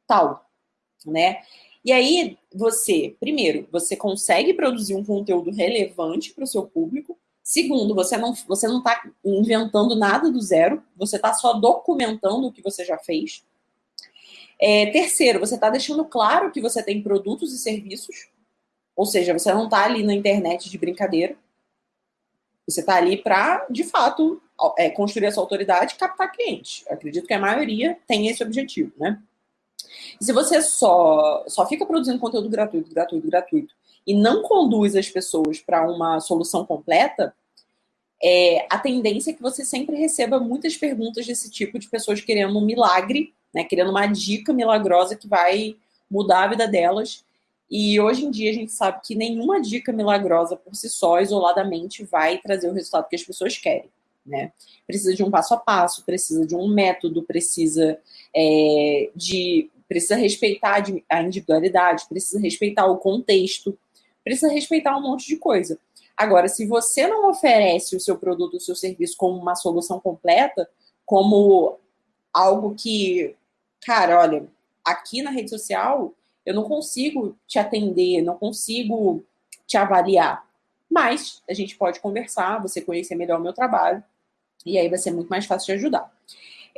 tal, né? E aí, você, primeiro, você consegue produzir um conteúdo relevante para o seu público. Segundo, você não você não está inventando nada do zero, você está só documentando o que você já fez. É, terceiro, você está deixando claro que você tem produtos e serviços, ou seja, você não está ali na internet de brincadeira. Você está ali para, de fato, é, construir essa autoridade e captar cliente. Eu acredito que a maioria tem esse objetivo, né? Se você só, só fica produzindo conteúdo gratuito, gratuito, gratuito, e não conduz as pessoas para uma solução completa, é, a tendência é que você sempre receba muitas perguntas desse tipo de pessoas querendo um milagre, né, querendo uma dica milagrosa que vai mudar a vida delas e hoje em dia a gente sabe que nenhuma dica milagrosa por si só, isoladamente, vai trazer o resultado que as pessoas querem. Né? Precisa de um passo a passo, precisa de um método, precisa é, de. Precisa respeitar a individualidade, precisa respeitar o contexto, precisa respeitar um monte de coisa. Agora, se você não oferece o seu produto, o seu serviço como uma solução completa, como algo que, cara, olha, aqui na rede social eu não consigo te atender, não consigo te avaliar. Mas a gente pode conversar, você conhecer melhor o meu trabalho, e aí vai ser muito mais fácil de ajudar.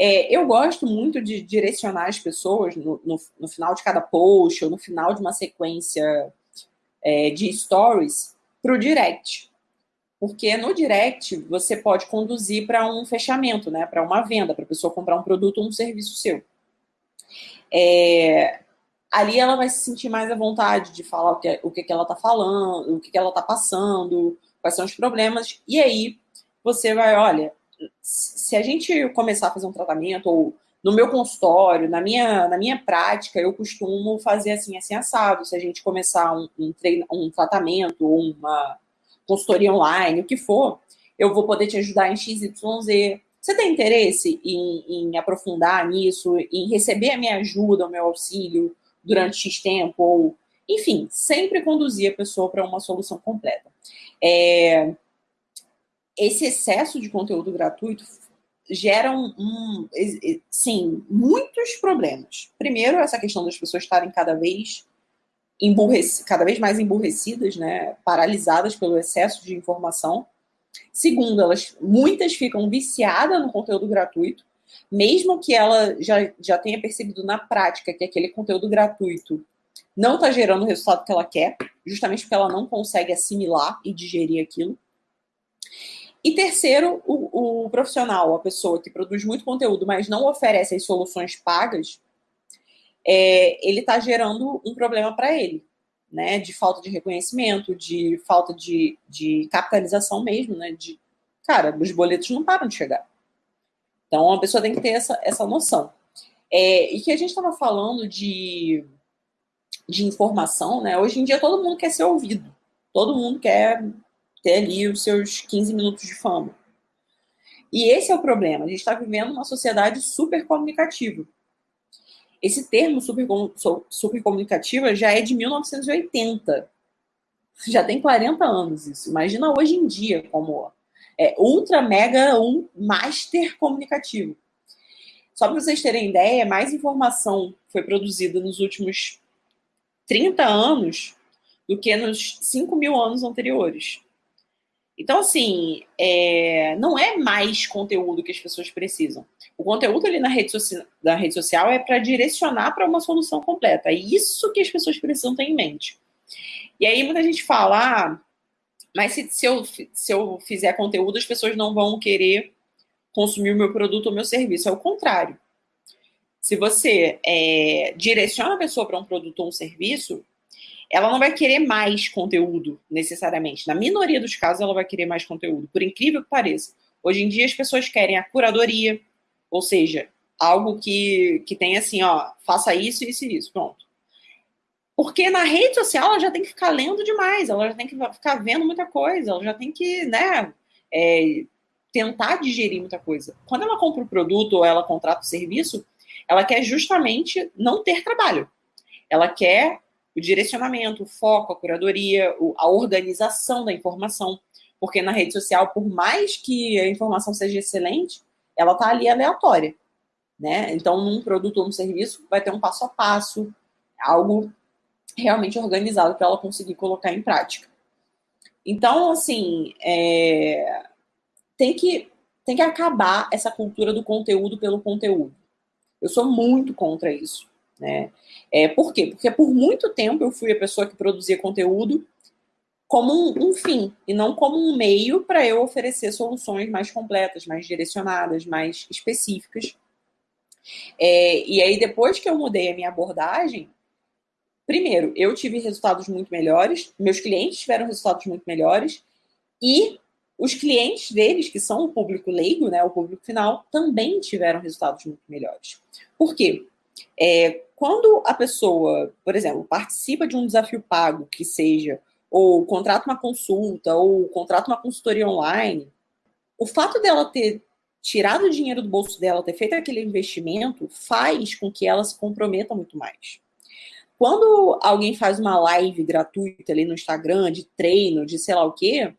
É, eu gosto muito de direcionar as pessoas no, no, no, final de cada post ou no final de uma sequência é, de stories para o direct. Porque no direct você pode conduzir para um fechamento, né? Para uma venda, para a pessoa comprar um produto ou um serviço seu. É, ali ela vai se sentir mais à vontade de falar o que, o que, que ela está falando, o que, que ela está passando, quais são os problemas. E aí você vai, olha, se a gente começar a fazer um tratamento, ou no meu consultório, na minha, na minha prática, eu costumo fazer assim, assim, assado. Se a gente começar um, um, treino, um tratamento, uma consultoria online, o que for, eu vou poder te ajudar em XYZ. Você tem interesse em, em aprofundar nisso, em receber a minha ajuda, o meu auxílio? durante X tempo, ou enfim, sempre conduzir a pessoa para uma solução completa. É, esse excesso de conteúdo gratuito gera um, sim, muitos problemas. Primeiro, essa questão das pessoas estarem cada vez cada vez mais emburrecidas, né, paralisadas pelo excesso de informação. Segundo, elas muitas ficam viciadas no conteúdo gratuito mesmo que ela já, já tenha percebido na prática que aquele conteúdo gratuito não está gerando o resultado que ela quer, justamente porque ela não consegue assimilar e digerir aquilo. E terceiro, o, o profissional, a pessoa que produz muito conteúdo, mas não oferece as soluções pagas, é, ele está gerando um problema para ele, né? De falta de reconhecimento, de falta de, de capitalização mesmo, né? De, cara, os boletos não param de chegar. Então, a pessoa tem que ter essa, essa noção. É, e que a gente estava falando de, de informação, né? Hoje em dia todo mundo quer ser ouvido. Todo mundo quer ter ali os seus 15 minutos de fama. E esse é o problema. A gente está vivendo uma sociedade super comunicativa. Esse termo super, super comunicativa já é de 1980. Já tem 40 anos isso. Imagina hoje em dia como é, ultra, mega, um master comunicativo. Só para vocês terem ideia, mais informação foi produzida nos últimos 30 anos do que nos 5 mil anos anteriores. Então, assim, é, não é mais conteúdo que as pessoas precisam. O conteúdo ali na rede, na rede social é para direcionar para uma solução completa. É isso que as pessoas precisam ter em mente. E aí muita gente fala, ah, mas se, se, eu, se eu fizer conteúdo, as pessoas não vão querer consumir o meu produto ou meu serviço. É o contrário. Se você é, direciona a pessoa para um produto ou um serviço, ela não vai querer mais conteúdo, necessariamente. Na minoria dos casos, ela vai querer mais conteúdo, por incrível que pareça. Hoje em dia, as pessoas querem a curadoria, ou seja, algo que, que tem assim, ó, faça isso, isso e isso, pronto. Porque na rede social ela já tem que ficar lendo demais, ela já tem que ficar vendo muita coisa, ela já tem que, né, é, tentar digerir muita coisa. Quando ela compra o produto ou ela contrata o serviço, ela quer justamente não ter trabalho. Ela quer o direcionamento, o foco, a curadoria, a organização da informação. Porque na rede social, por mais que a informação seja excelente, ela está ali aleatória. Né? Então, num produto ou num serviço, vai ter um passo a passo, algo realmente organizado para ela conseguir colocar em prática. Então, assim, é... tem, que, tem que acabar essa cultura do conteúdo pelo conteúdo. Eu sou muito contra isso. Né? É, por quê? Porque por muito tempo eu fui a pessoa que produzia conteúdo como um, um fim e não como um meio para eu oferecer soluções mais completas, mais direcionadas, mais específicas. É, e aí, depois que eu mudei a minha abordagem, primeiro, eu tive resultados muito melhores, meus clientes tiveram resultados muito melhores, e os clientes deles, que são o público leigo, né, o público final, também tiveram resultados muito melhores. Por quê? É, quando a pessoa, por exemplo, participa de um desafio pago, que seja, ou contrata uma consulta, ou contrata uma consultoria online, o fato dela ter tirado o dinheiro do bolso dela, ter feito aquele investimento, faz com que ela se comprometa muito mais. Quando alguém faz uma live gratuita ali no Instagram, de treino, de sei lá o quê,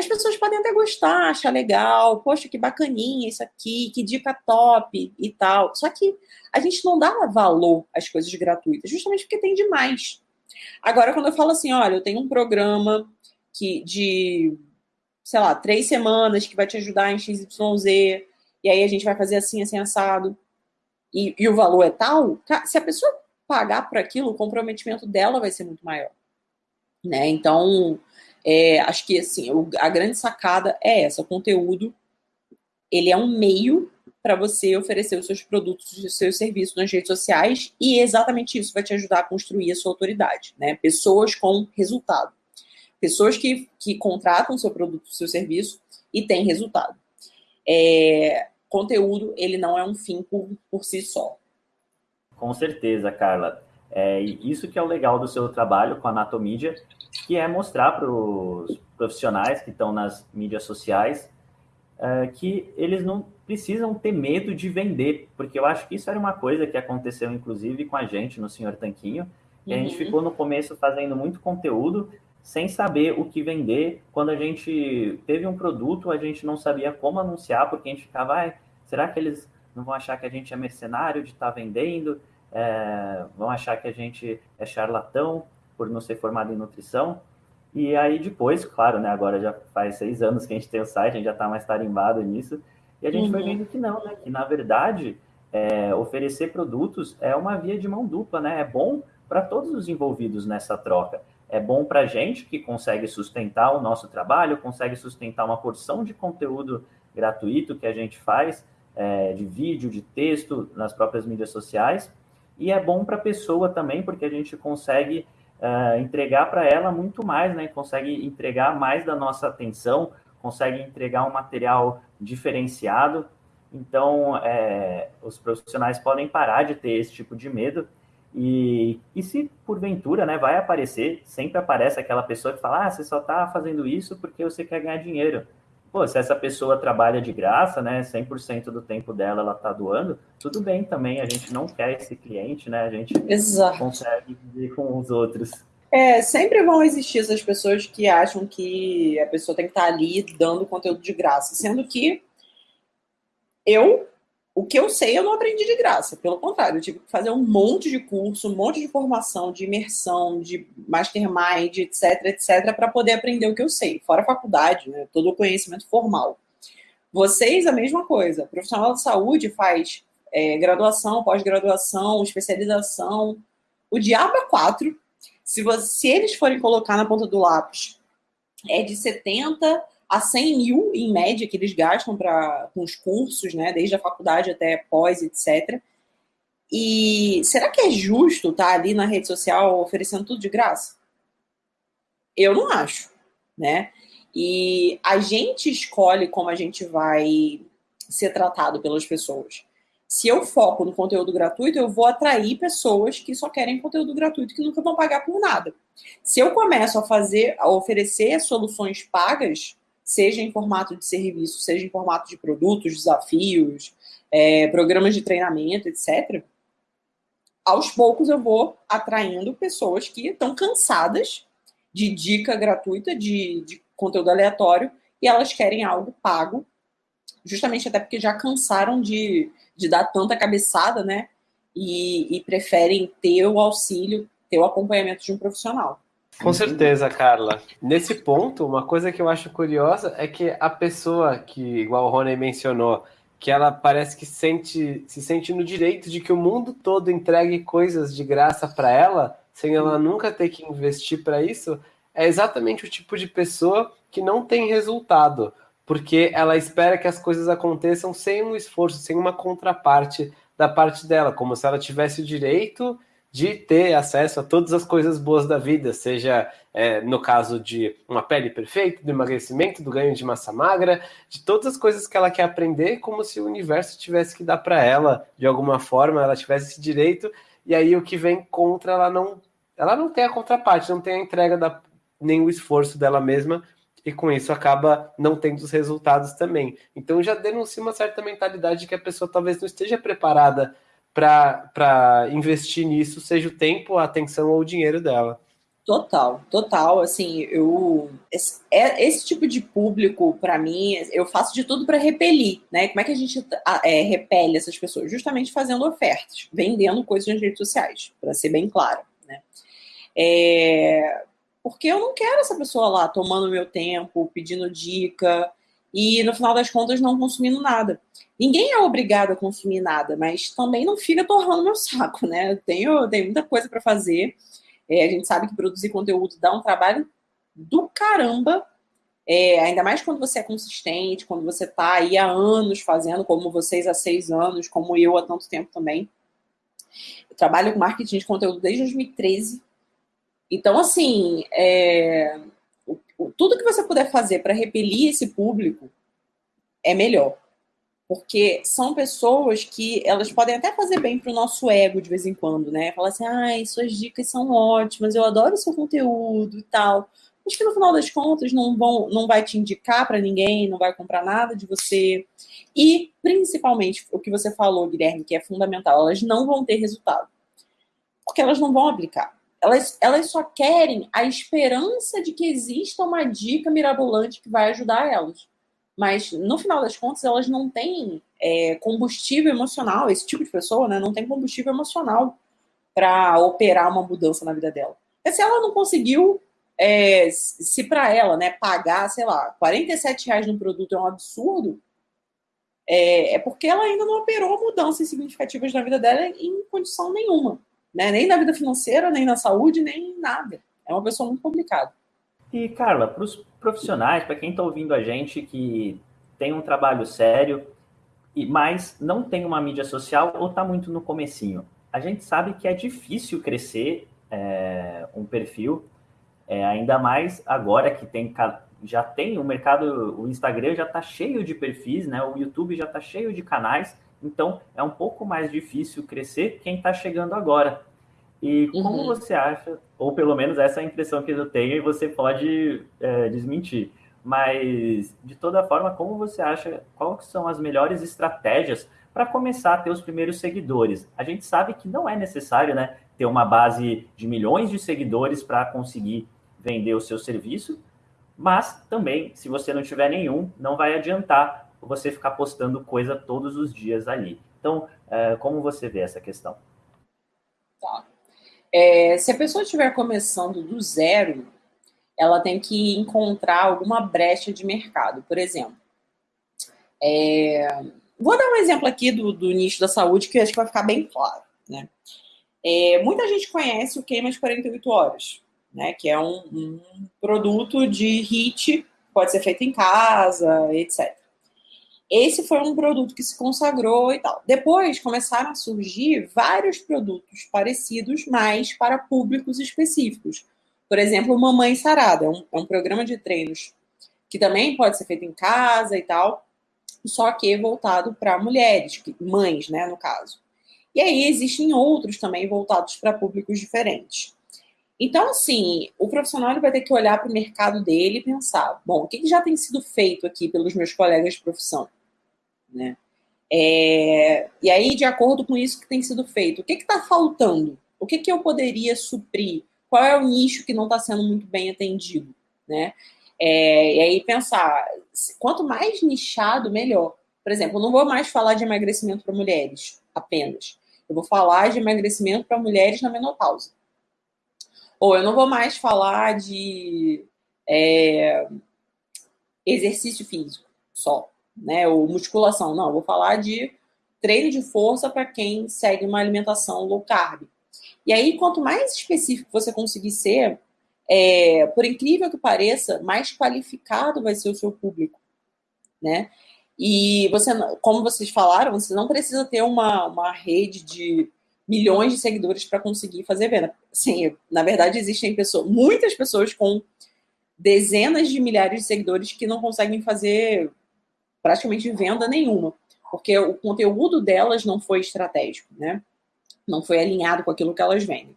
as pessoas podem até gostar, achar legal, poxa, que bacaninha isso aqui, que dica top e tal. Só que a gente não dá valor às coisas gratuitas, justamente porque tem demais. Agora, quando eu falo assim, olha, eu tenho um programa que de, sei lá, três semanas que vai te ajudar em XYZ, e aí a gente vai fazer assim, assim, assado, e, e o valor é tal, se a pessoa pagar por aquilo, o comprometimento dela vai ser muito maior. Né? Então, é, acho que assim, a grande sacada é essa, o conteúdo ele é um meio para você oferecer os seus produtos, os seus serviços nas redes sociais e exatamente isso vai te ajudar a construir a sua autoridade, né? Pessoas com resultado. Pessoas que, que contratam seu produto, seu serviço e têm resultado. É, conteúdo, ele não é um fim por, por si só. Com certeza, Carla. É, isso que é o legal do seu trabalho com a Anatomídia, que é mostrar para os profissionais que estão nas mídias sociais é, que eles não precisam ter medo de vender, porque eu acho que isso era uma coisa que aconteceu, inclusive, com a gente no Senhor Tanquinho, e uhum. a gente uhum. ficou no começo fazendo muito conteúdo sem saber o que vender. Quando a gente teve um produto, a gente não sabia como anunciar, porque a gente ficava, ah, será que eles não vão achar que a gente é mercenário de estar tá vendendo? É, vão achar que a gente é charlatão por não ser formado em nutrição? E aí depois, claro, né, agora já faz seis anos que a gente tem o site, a gente já está mais tarimbado nisso, e a gente uhum. foi vendo que não, né, que na verdade é, oferecer produtos é uma via de mão dupla, né, é bom para todos os envolvidos nessa troca. É bom para a gente que consegue sustentar o nosso trabalho, consegue sustentar uma porção de conteúdo gratuito que a gente faz, é, de vídeo, de texto, nas próprias mídias sociais, e é bom para a pessoa também, porque a gente consegue uh, entregar para ela muito mais, né? Consegue entregar mais da nossa atenção, consegue entregar um material diferenciado. Então, é, os profissionais podem parar de ter esse tipo de medo. E, e se porventura né, vai aparecer, sempre aparece aquela pessoa que fala: ah, você só está fazendo isso porque você quer ganhar dinheiro pô, se essa pessoa trabalha de graça, né, 100% do tempo dela ela tá doando, tudo bem também, a gente não quer esse cliente, né, a gente Exato. consegue viver com os outros. É, sempre vão existir essas pessoas que acham que a pessoa tem que estar tá ali dando conteúdo de graça, sendo que eu o que eu sei eu não aprendi de graça, pelo contrário, eu tive que fazer um monte de curso, um monte de formação, de imersão, de mastermind, etc, etc, para poder aprender o que eu sei, fora a faculdade, né, todo o conhecimento formal. Vocês, a mesma coisa. O profissional de saúde faz é, graduação, pós-graduação, especialização, o diabo é quatro. Se, você, se eles forem colocar na ponta do lápis, é de 70 a 100 mil, em média, que eles gastam pra, com os cursos, né, desde a faculdade até pós, etc. E será que é justo estar tá ali na rede social oferecendo tudo de graça? Eu não acho, né? E a gente escolhe como a gente vai ser tratado pelas pessoas. Se eu foco no conteúdo gratuito, eu vou atrair pessoas que só querem conteúdo gratuito, que nunca vão pagar por nada. Se eu começo a fazer, a oferecer soluções pagas, seja em formato de serviço, seja em formato de produtos, desafios, é, programas de treinamento, etc., aos poucos eu vou atraindo pessoas que estão cansadas de dica gratuita, de, de conteúdo aleatório, e elas querem algo pago, justamente até porque já cansaram de, de dar tanta cabeçada, né? E, e preferem ter o auxílio, ter o acompanhamento de um profissional. Com certeza, Carla. Nesse ponto, uma coisa que eu acho curiosa é que a pessoa que, igual o Rony mencionou, que ela parece que sente, se sente no direito de que o mundo todo entregue coisas de graça para ela, sem ela nunca ter que investir para isso, é exatamente o tipo de pessoa que não tem resultado, porque ela espera que as coisas aconteçam sem um esforço, sem uma contraparte da parte dela, como se ela tivesse o direito de ter acesso a todas as coisas boas da vida, seja é, no caso de uma pele perfeita, do emagrecimento, do ganho de massa magra, de todas as coisas que ela quer aprender, como se o universo tivesse que dar para ela, de alguma forma, ela tivesse esse direito, e aí o que vem contra ela não, ela não tem a contraparte, não tem a entrega da, nem o esforço dela mesma, e com isso acaba não tendo os resultados também. Então já denuncia uma certa mentalidade de que a pessoa talvez não esteja preparada para investir nisso, seja o tempo, a atenção ou o dinheiro dela. Total, total. Assim, eu esse, é, esse tipo de público, para mim, eu faço de tudo para repelir, né? Como é que a gente é, repele essas pessoas? Justamente fazendo ofertas, vendendo coisas nas redes sociais, para ser bem claro, né? É, porque eu não quero essa pessoa lá tomando meu tempo, pedindo dica, e no final das contas não consumindo nada. Ninguém é obrigado a consumir nada, mas também não fica torrando meu saco, né? Eu tenho, tenho muita coisa para fazer. É, a gente sabe que produzir conteúdo dá um trabalho do caramba, é, ainda mais quando você é consistente, quando você está aí há anos fazendo, como vocês há seis anos, como eu há tanto tempo também. Eu trabalho com marketing de conteúdo desde 2013. Então, assim, é, tudo que você puder fazer para repelir esse público é melhor. Porque são pessoas que elas podem até fazer bem para o nosso ego de vez em quando, né? Falar assim, ai, suas dicas são ótimas, eu adoro seu conteúdo e tal. Mas que no final das contas não, vão, não vai te indicar para ninguém, não vai comprar nada de você. E, principalmente, o que você falou, Guilherme, que é fundamental, elas não vão ter resultado. Porque elas não vão aplicar elas, elas só querem a esperança de que exista uma dica mirabolante que vai ajudar elas. Mas, no final das contas, elas não têm é, combustível emocional. Esse tipo de pessoa né, não tem combustível emocional para operar uma mudança na vida dela. E se ela não conseguiu, é, se para ela né, pagar, sei lá, 47 reais num produto é um absurdo, é, é porque ela ainda não operou mudanças significativas na vida dela em condição nenhuma. Né? Nem na vida financeira, nem na saúde, nem nada. É uma pessoa muito complicada. E, Carla, para os profissionais, para quem está ouvindo a gente que tem um trabalho sério, mas não tem uma mídia social ou está muito no comecinho, a gente sabe que é difícil crescer é, um perfil, é, ainda mais agora que tem já tem o mercado, o Instagram já está cheio de perfis, né? O YouTube já está cheio de canais então, é um pouco mais difícil crescer quem está chegando agora. E como uhum. você acha, ou pelo menos essa é a impressão que eu tenho, e você pode é, desmentir, mas de toda forma, como você acha, quais são as melhores estratégias para começar a ter os primeiros seguidores? A gente sabe que não é necessário né, ter uma base de milhões de seguidores para conseguir vender o seu serviço, mas também, se você não tiver nenhum, não vai adiantar você ficar postando coisa todos os dias ali. Então, é, como você vê essa questão? Tá. É, se a pessoa estiver começando do zero, ela tem que encontrar alguma brecha de mercado. Por exemplo, é, vou dar um exemplo aqui do, do nicho da saúde que acho que vai ficar bem claro. Né? É, muita gente conhece o Queima de 48 Horas, né? que é um, um produto de HIT, pode ser feito em casa, etc. Esse foi um produto que se consagrou e tal. Depois começaram a surgir vários produtos parecidos, mas para públicos específicos. por exemplo, Mamãe Sarada, é um, é um programa de treinos que também pode ser feito em casa e tal, só que voltado para mulheres, mães, né, no caso. E aí existem outros também voltados para públicos diferentes. Então, assim, o profissional vai ter que olhar para o mercado dele e pensar: bom, o que, que, já tem sido feito aqui pelos meus colegas de profissão? Né? É, e aí, de acordo com isso que tem sido feito, o que está faltando? O que, que eu poderia suprir? Qual é o nicho que não está sendo muito bem atendido? Né? É, e aí pensar, quanto mais nichado, melhor. Por exemplo, eu não vou mais falar de emagrecimento para mulheres apenas. Eu vou falar de emagrecimento para mulheres na menopausa. Ou eu não vou mais falar de é, exercício físico só, né? Ou musculação. Não, vou falar de treino de força para quem segue uma alimentação low carb. E aí, quanto mais específico você conseguir ser, é, por incrível que pareça, mais qualificado vai ser o seu público, né? E você, como vocês falaram, você não precisa ter uma, uma rede de milhões de seguidores para conseguir fazer venda. Sim, na verdade existem pessoas, muitas pessoas com dezenas de milhares de seguidores que não conseguem fazer praticamente venda nenhuma, porque o conteúdo delas não foi estratégico, né? Não foi alinhado com aquilo que elas vendem.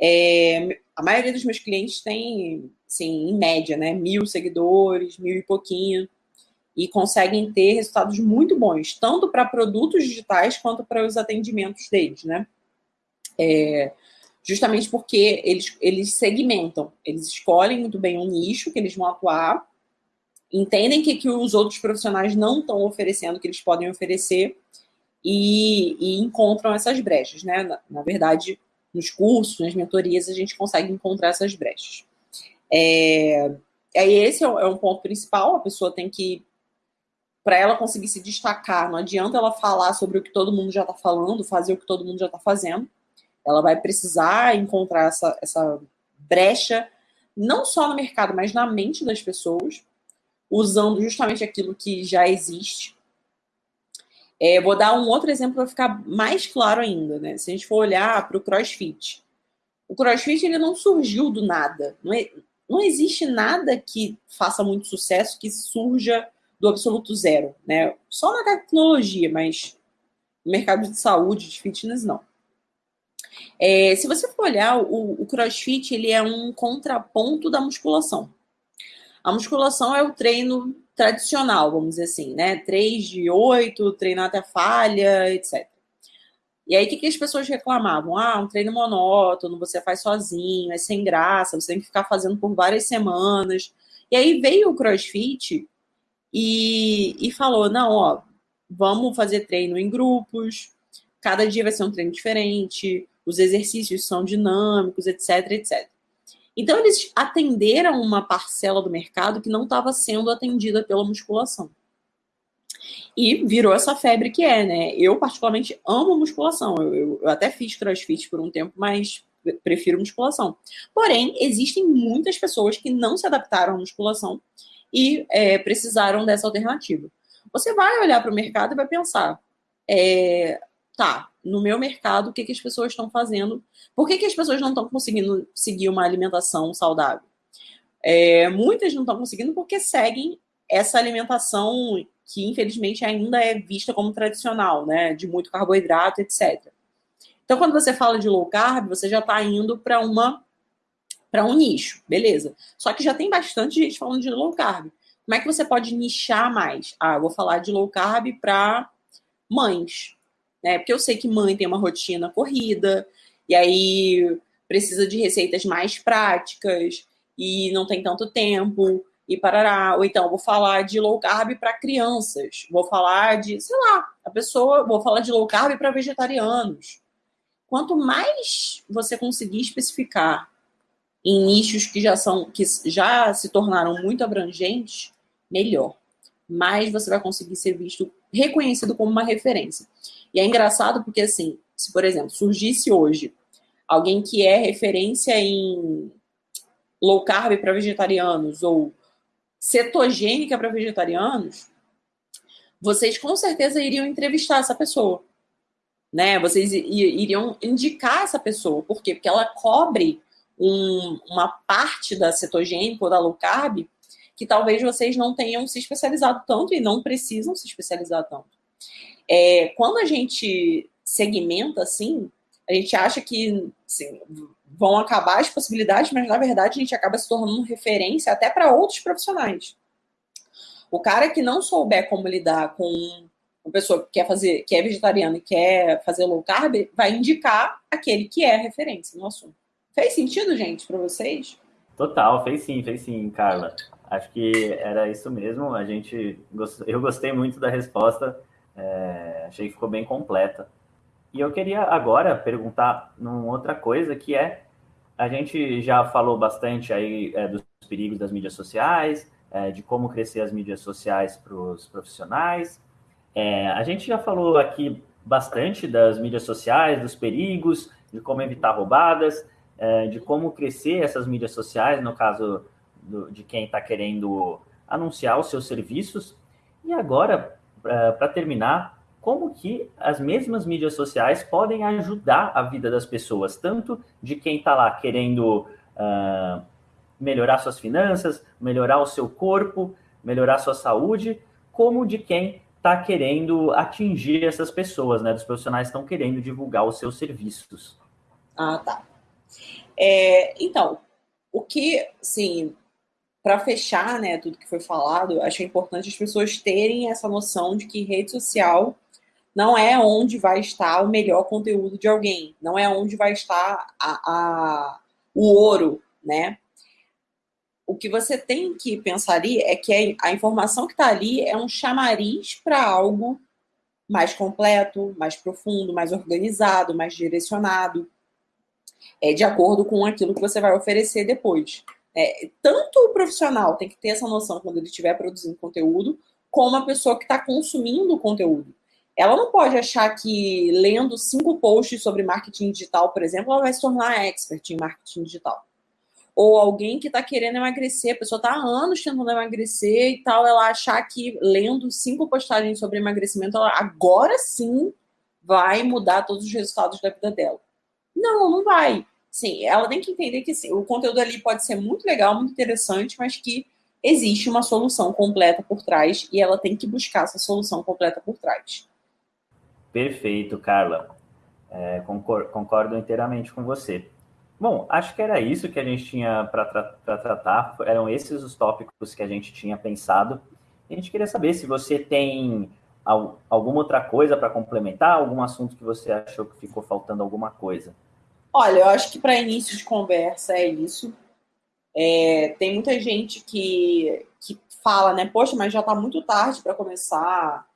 É, a maioria dos meus clientes tem, assim, em média, né, mil seguidores, mil e pouquinho, e conseguem ter resultados muito bons, tanto para produtos digitais quanto para os atendimentos deles, né? É, justamente porque eles, eles segmentam, eles escolhem muito bem um nicho que eles vão atuar, entendem que, que os outros profissionais não estão oferecendo, que eles podem oferecer, e, e encontram essas brechas, né? Na, na, verdade, nos cursos, nas mentorias, a gente consegue encontrar essas brechas. É, aí esse é, é um ponto principal, a pessoa tem que para ela conseguir se destacar, não adianta ela falar sobre o que todo mundo já está falando, fazer o que todo mundo já está fazendo. Ela vai precisar encontrar essa, essa brecha, não só no mercado, mas na mente das pessoas, usando justamente aquilo que já existe. É, vou dar um outro exemplo para ficar mais claro ainda. Né? Se a gente for olhar para o CrossFit, o CrossFit ele não surgiu do nada. Não, é, não existe nada que faça muito sucesso que surja do absoluto zero. Né? Só na tecnologia, mas no mercado de saúde, de fitness, não. É, se você for olhar, o, o crossfit ele é um contraponto da musculação. A musculação é o treino tradicional, vamos dizer assim, né? 3 de 8, treinar até falha, etc. E aí, o que, que as pessoas reclamavam? Ah, um treino monótono, você faz sozinho, é sem graça, você tem que ficar fazendo por várias semanas. E aí veio o CrossFit e, e falou: não, ó, vamos fazer treino em grupos, cada dia vai ser um treino diferente, os exercícios são dinâmicos, etc, etc. Então, eles atenderam uma parcela do mercado que não estava sendo atendida pela musculação. E virou essa febre que é, né? Eu, particularmente, amo musculação. Eu, eu, eu até fiz crossfit por um tempo, mas prefiro musculação. Porém, existem muitas pessoas que não se adaptaram à musculação e é, precisaram dessa alternativa. Você vai olhar para o mercado e vai pensar: é, tá, no meu mercado, o que, que as pessoas estão fazendo? Por que, que as pessoas não estão conseguindo seguir uma alimentação saudável? É, muitas não estão conseguindo porque seguem essa alimentação que, infelizmente, ainda é vista como tradicional, né? De muito carboidrato, etc. Então, quando você fala de low carb, você já está indo para uma para um nicho, beleza. Só que já tem bastante gente falando de low carb. Como é que você pode nichar mais? Ah, eu vou falar de low carb para mães, né? Porque eu sei que mãe tem uma rotina corrida, e aí precisa de receitas mais práticas, e não tem tanto tempo, e parará. Ou então, vou falar de low carb para crianças, vou falar de, sei lá, a pessoa, vou falar de low carb para vegetarianos. Quanto mais você conseguir especificar em nichos que já são que já se tornaram muito abrangentes, melhor. Mais você vai conseguir ser visto, reconhecido como uma referência. E é engraçado porque, assim, se, por exemplo, surgisse hoje alguém que é referência em low carb para vegetarianos ou cetogênica para vegetarianos, vocês com certeza iriam entrevistar essa pessoa. Né? Vocês iriam indicar essa pessoa. Por quê? Porque ela cobre um, uma parte da cetogênica ou da low carb que talvez vocês não tenham se especializado tanto e não precisam se especializar tanto. É, quando a gente segmenta assim, a gente acha que assim, vão acabar as possibilidades, mas na verdade a gente acaba se tornando referência até para outros profissionais. O cara que não souber como lidar com uma pessoa que quer fazer, que é vegetariana e quer fazer low carb, vai indicar aquele que é referência no assunto. Fez sentido, gente, para vocês? Total, fez sim, fez sim, Carla. Acho que era isso mesmo. A gente, eu gostei muito da resposta. É, achei que ficou bem completa. E eu queria agora perguntar numa outra coisa que é a gente já falou bastante aí é, dos perigos das mídias sociais, é, de como crescer as mídias sociais para os profissionais. É, a gente já falou aqui bastante das mídias sociais, dos perigos, de como evitar roubadas, é, de como crescer essas mídias sociais, no caso do, de quem está querendo anunciar os seus serviços. E agora, para terminar, como que as mesmas mídias sociais podem ajudar a vida das pessoas, tanto de quem está lá querendo uh, melhorar suas finanças, melhorar o seu corpo, melhorar sua saúde, como de quem está querendo atingir essas pessoas, né? Dos profissionais que estão querendo divulgar os seus serviços. Ah, tá. É, então, o que, sim, para fechar, né, tudo que foi falado, acho importante as pessoas terem essa noção de que rede social não é onde vai estar o melhor conteúdo de alguém, não é onde vai estar a, a o ouro, né? o que você tem que pensar ali é que a informação que está ali é um chamariz para algo mais completo, mais profundo, mais organizado, mais direcionado, é, de acordo com aquilo que você vai oferecer depois. É, tanto o profissional tem que ter essa noção quando ele estiver produzindo conteúdo, como a pessoa que está consumindo o conteúdo. Ela não pode achar que lendo cinco posts sobre marketing digital, por exemplo, ela vai se tornar expert em marketing digital ou alguém que está querendo emagrecer, a pessoa está há anos tentando emagrecer e tal, ela achar que lendo cinco postagens sobre emagrecimento, ela agora sim vai mudar todos os resultados da vida dela. Não, não vai. Sim, ela tem que entender que sim, o conteúdo ali pode ser muito legal, muito interessante, mas que existe uma solução completa por trás e ela tem que buscar essa solução completa por trás. Perfeito, Carla. É, concordo, concordo inteiramente com você. Bom, acho que era isso que a gente tinha para tra tratar. Eram esses os tópicos que a gente tinha pensado. A gente queria saber se você tem al alguma outra coisa para complementar, algum assunto que você achou que ficou faltando alguma coisa. Olha, eu acho que para início de conversa é isso. É, tem muita gente que, que fala, né? Poxa, mas já está muito tarde para começar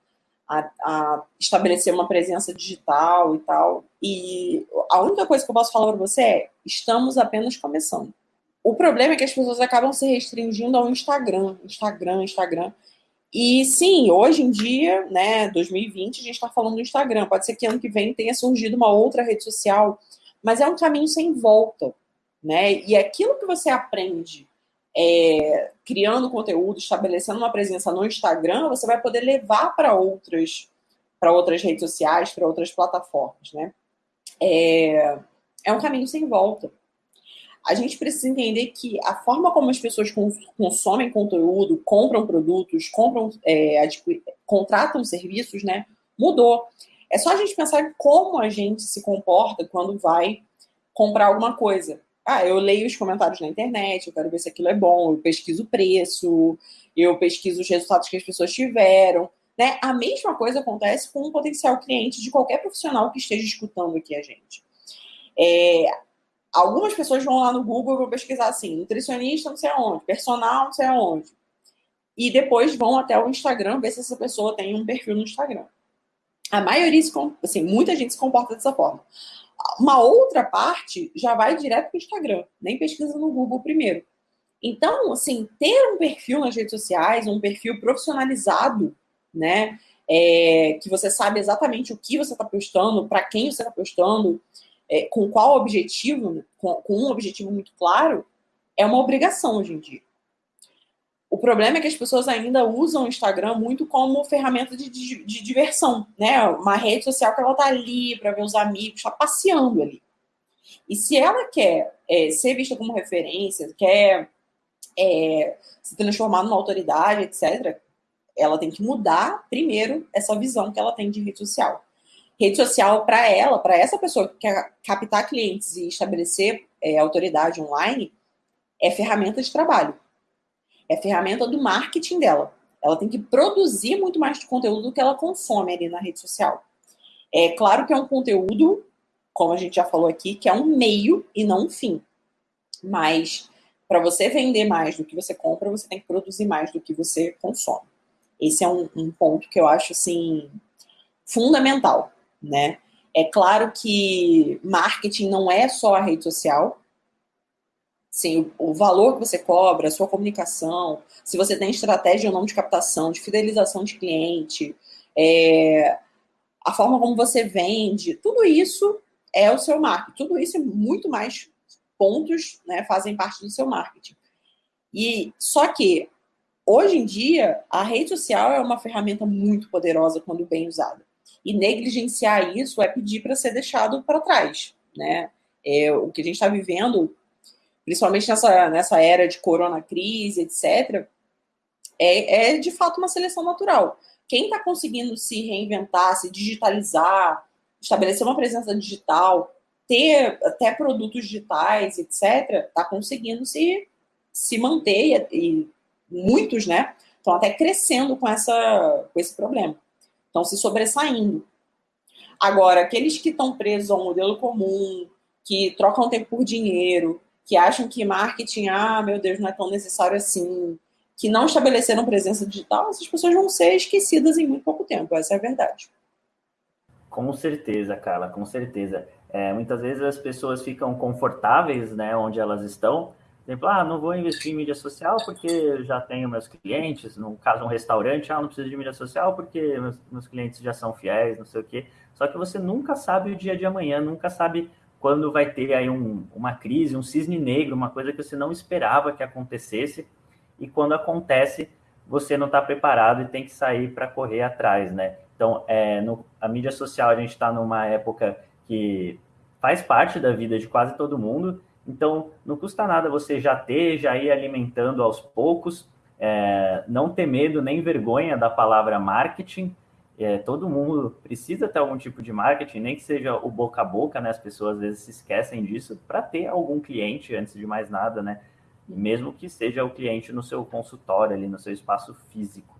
a, a, estabelecer uma presença digital e tal. E a única coisa que eu posso falar para você é: estamos apenas começando. O problema é que as pessoas acabam se restringindo ao Instagram, Instagram, Instagram. E sim, hoje em dia, né, 2020, a gente está falando do Instagram. Pode ser que ano que vem tenha surgido uma outra rede social, mas é um caminho sem volta, né? E aquilo que você aprende é, criando conteúdo, estabelecendo uma presença no Instagram, você vai poder levar para outras para outras redes sociais, para outras plataformas, né? É, é um caminho sem volta. A gente precisa entender que a forma como as pessoas consomem conteúdo, compram produtos, compram, é, contratam serviços, né, mudou. É só a gente pensar como a gente se comporta quando vai comprar alguma coisa. Ah, eu leio os comentários na internet, eu quero ver se aquilo é bom, eu pesquiso o preço, eu pesquiso os resultados que as pessoas tiveram. Né? A mesma coisa acontece com um potencial cliente de qualquer profissional que esteja escutando aqui a gente. É, algumas pessoas vão lá no Google e vão pesquisar assim, nutricionista não sei aonde, personal não sei aonde. E depois vão até o Instagram ver se essa pessoa tem um perfil no Instagram. A maioria, assim, muita gente se comporta dessa forma. Uma outra parte já vai direto para o Instagram, nem pesquisa no Google primeiro. Então, assim, ter um perfil nas redes sociais, um perfil profissionalizado, né? É, que você sabe exatamente o que você está postando, para quem você está postando, é, com qual objetivo, com, com um objetivo muito claro, é uma obrigação hoje em dia. O problema é que as pessoas ainda usam o Instagram muito como ferramenta de, de, de diversão, né? Uma rede social que ela tá ali para ver os amigos, tá passeando ali. E se ela quer é, ser vista como referência, quer é, se transformar numa autoridade, etc., ela tem que mudar primeiro essa visão que ela tem de rede social. Rede social, para ela, para essa pessoa que quer captar clientes e estabelecer é, autoridade online, é ferramenta de trabalho. É ferramenta do marketing dela. Ela tem que produzir muito mais de conteúdo do que ela consome ali na rede social. É claro que é um conteúdo, como a gente já falou aqui, que é um meio e não um fim. Mas para você vender mais do que você compra, você tem que produzir mais do que você consome. Esse é um, um ponto que eu acho assim fundamental, né? É claro que marketing não é só a rede social. Sim, o, o valor que você cobra, a sua comunicação, se você tem estratégia ou não de captação, de fidelização de cliente, é, a forma como você vende, tudo isso é o seu marketing. Tudo isso é muito mais pontos, né, fazem parte do seu marketing. E só que hoje em dia a rede social é uma ferramenta muito poderosa quando bem usada. E negligenciar isso é pedir para ser deixado para trás, né? É, o que a gente está vivendo, principalmente nessa, nessa era de corona crise, etc., é, é de fato uma seleção natural. Quem está conseguindo se reinventar, se digitalizar, estabelecer uma presença digital, ter até produtos digitais, etc., está conseguindo se, se manter e, e muitos, né, estão até crescendo com, essa, com esse problema. Estão se sobressaindo. Agora, aqueles que estão presos ao modelo comum, que trocam tempo por dinheiro, que acham que marketing, ah, meu Deus, não é tão necessário assim, que não estabeleceram presença digital, essas pessoas vão ser esquecidas em muito pouco tempo, essa é a verdade. Com certeza, Carla, com certeza. É, muitas vezes as pessoas ficam confortáveis né, onde elas estão. Exemplo, ah, não vou investir em mídia social porque já tenho meus clientes. No caso, um restaurante, ah, não preciso de mídia social porque meus, meus clientes já são fiéis, não sei o quê. Só que você nunca sabe o dia de amanhã, nunca sabe quando vai ter aí um, uma crise, um cisne negro, uma coisa que você não esperava que acontecesse. E quando acontece, você não está preparado e tem que sair para correr atrás, né? Então, é, no, a mídia social, a gente está numa época que faz parte da vida de quase todo mundo, então não custa nada você já ter, já ir alimentando aos poucos, é, não ter medo nem vergonha da palavra marketing. É, todo mundo precisa ter algum tipo de marketing, nem que seja o boca a boca, né? As pessoas às vezes se esquecem disso, para ter algum cliente antes de mais nada, né? Mesmo que seja o cliente no seu consultório, ali no seu espaço físico.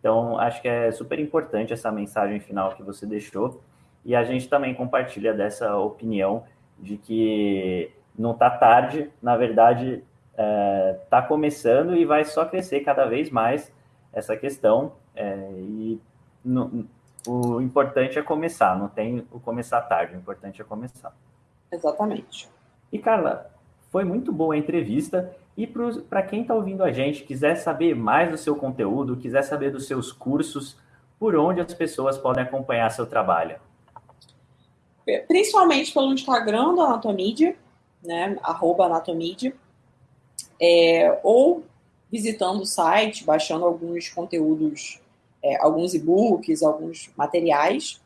Então, acho que é super importante essa mensagem final que você deixou. E a gente também compartilha dessa opinião de que não está tarde, na verdade, está é, tá começando e vai só crescer cada vez mais essa questão. É, e o importante é começar, não tem o começar tarde, o importante é começar. Exatamente. E Carla, foi muito boa a entrevista. E para quem está ouvindo a gente, quiser saber mais do seu conteúdo, quiser saber dos seus cursos, por onde as pessoas podem acompanhar seu trabalho? Principalmente pelo Instagram do Anatomídia, né? Arroba Anatomídia. É, ou visitando o site, baixando alguns conteúdos, é, alguns e-books, alguns materiais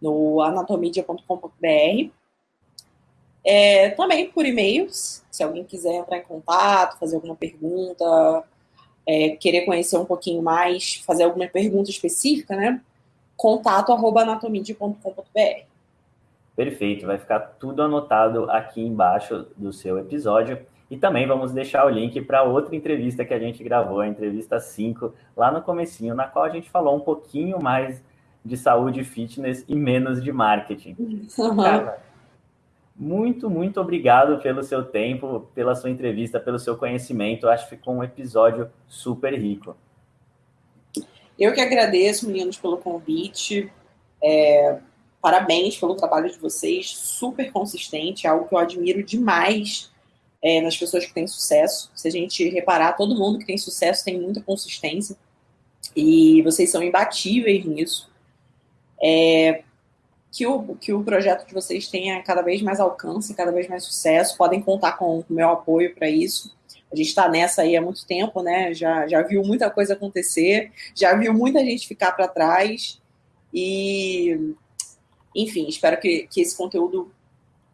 no anatomidia.com.br. É, também por e-mails, se alguém quiser entrar em contato, fazer alguma pergunta, é, querer conhecer um pouquinho mais, fazer alguma pergunta específica, né? Contato anatomidia.com.br. Perfeito, vai ficar tudo anotado aqui embaixo do seu episódio. E também vamos deixar o link para outra entrevista que a gente gravou, a entrevista 5, lá no comecinho, na qual a gente falou um pouquinho mais de saúde e fitness e menos de marketing. Uhum. Cara, muito, muito obrigado pelo seu tempo, pela sua entrevista, pelo seu conhecimento. Acho que ficou um episódio super rico. Eu que agradeço, meninos, pelo convite. É, parabéns pelo trabalho de vocês, super consistente, é algo que eu admiro demais é, nas pessoas que têm sucesso. Se a gente reparar, todo mundo que tem sucesso tem muita consistência e vocês são imbatíveis nisso. É, que o, que o projeto de vocês tenha cada vez mais alcance, cada vez mais sucesso. Podem contar com o meu apoio para isso. A gente está nessa aí há muito tempo, né? Já, já viu muita coisa acontecer, já viu muita gente ficar para trás. E, enfim, espero que, que esse conteúdo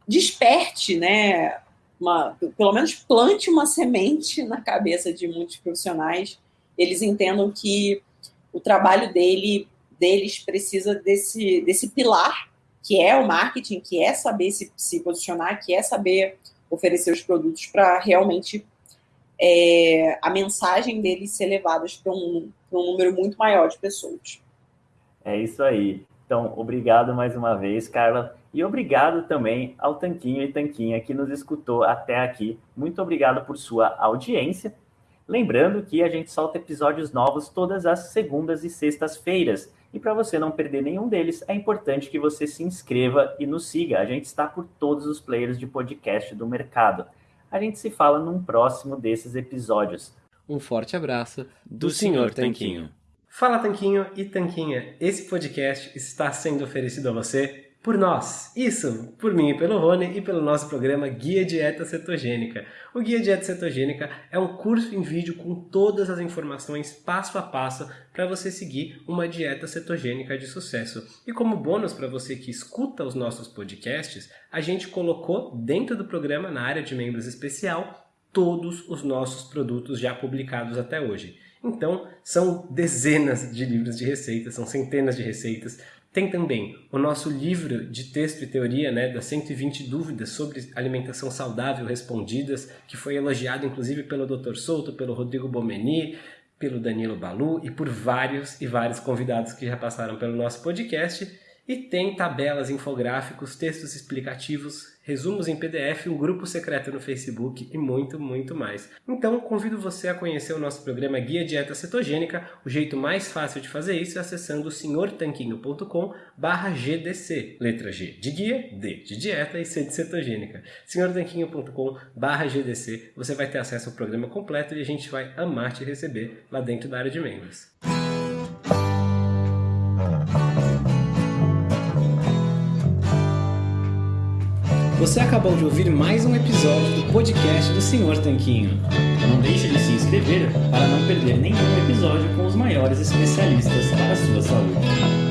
desperte, né, uma, pelo menos plante uma semente na cabeça de muitos profissionais, eles entendam que o trabalho dele, deles precisa desse, desse pilar, que é o marketing, que é saber se, se posicionar, que é saber oferecer os produtos para realmente é, a mensagem deles ser levada para um, um número muito maior de pessoas. É isso aí. Então, obrigado mais uma vez, Carla. E obrigado também ao Tanquinho e Tanquinha que nos escutou até aqui. Muito obrigado por sua audiência. Lembrando que a gente solta episódios novos todas as segundas e sextas-feiras. E para você não perder nenhum deles, é importante que você se inscreva e nos siga. A gente está por todos os players de podcast do mercado. A gente se fala num próximo desses episódios. Um forte abraço do, do Senhor Tanquinho. Fala Tanquinho e Tanquinha, esse podcast está sendo oferecido a você por nós. Isso, por mim pelo Rony e pelo nosso programa Guia Dieta Cetogênica. O Guia Dieta Cetogênica é um curso em vídeo com todas as informações passo a passo para você seguir uma dieta cetogênica de sucesso. E como bônus para você que escuta os nossos podcasts, a gente colocou dentro do programa, na área de membros especial, todos os nossos produtos já publicados até hoje. Então, são dezenas de livros de receitas, são centenas de receitas, tem também o nosso livro de texto e teoria, né, das 120 dúvidas sobre alimentação saudável respondidas, que foi elogiado inclusive pelo Dr. Souto, pelo Rodrigo Bomeni, pelo Danilo Balu e por vários e vários convidados que já passaram pelo nosso podcast. E tem tabelas, infográficos, textos explicativos, resumos em PDF, um grupo secreto no Facebook e muito, muito mais. Então, convido você a conhecer o nosso programa Guia Dieta Cetogênica. O jeito mais fácil de fazer isso é acessando senhortanquinho.com GDC. Letra G de guia, D de dieta e C de cetogênica. senhortanquinho.com GDC. Você vai ter acesso ao programa completo e a gente vai amar te receber lá dentro da área de membros. Você acabou de ouvir mais um episódio do podcast do Senhor Tanquinho. Não deixe de se inscrever para não perder nenhum episódio com os maiores especialistas para a sua saúde.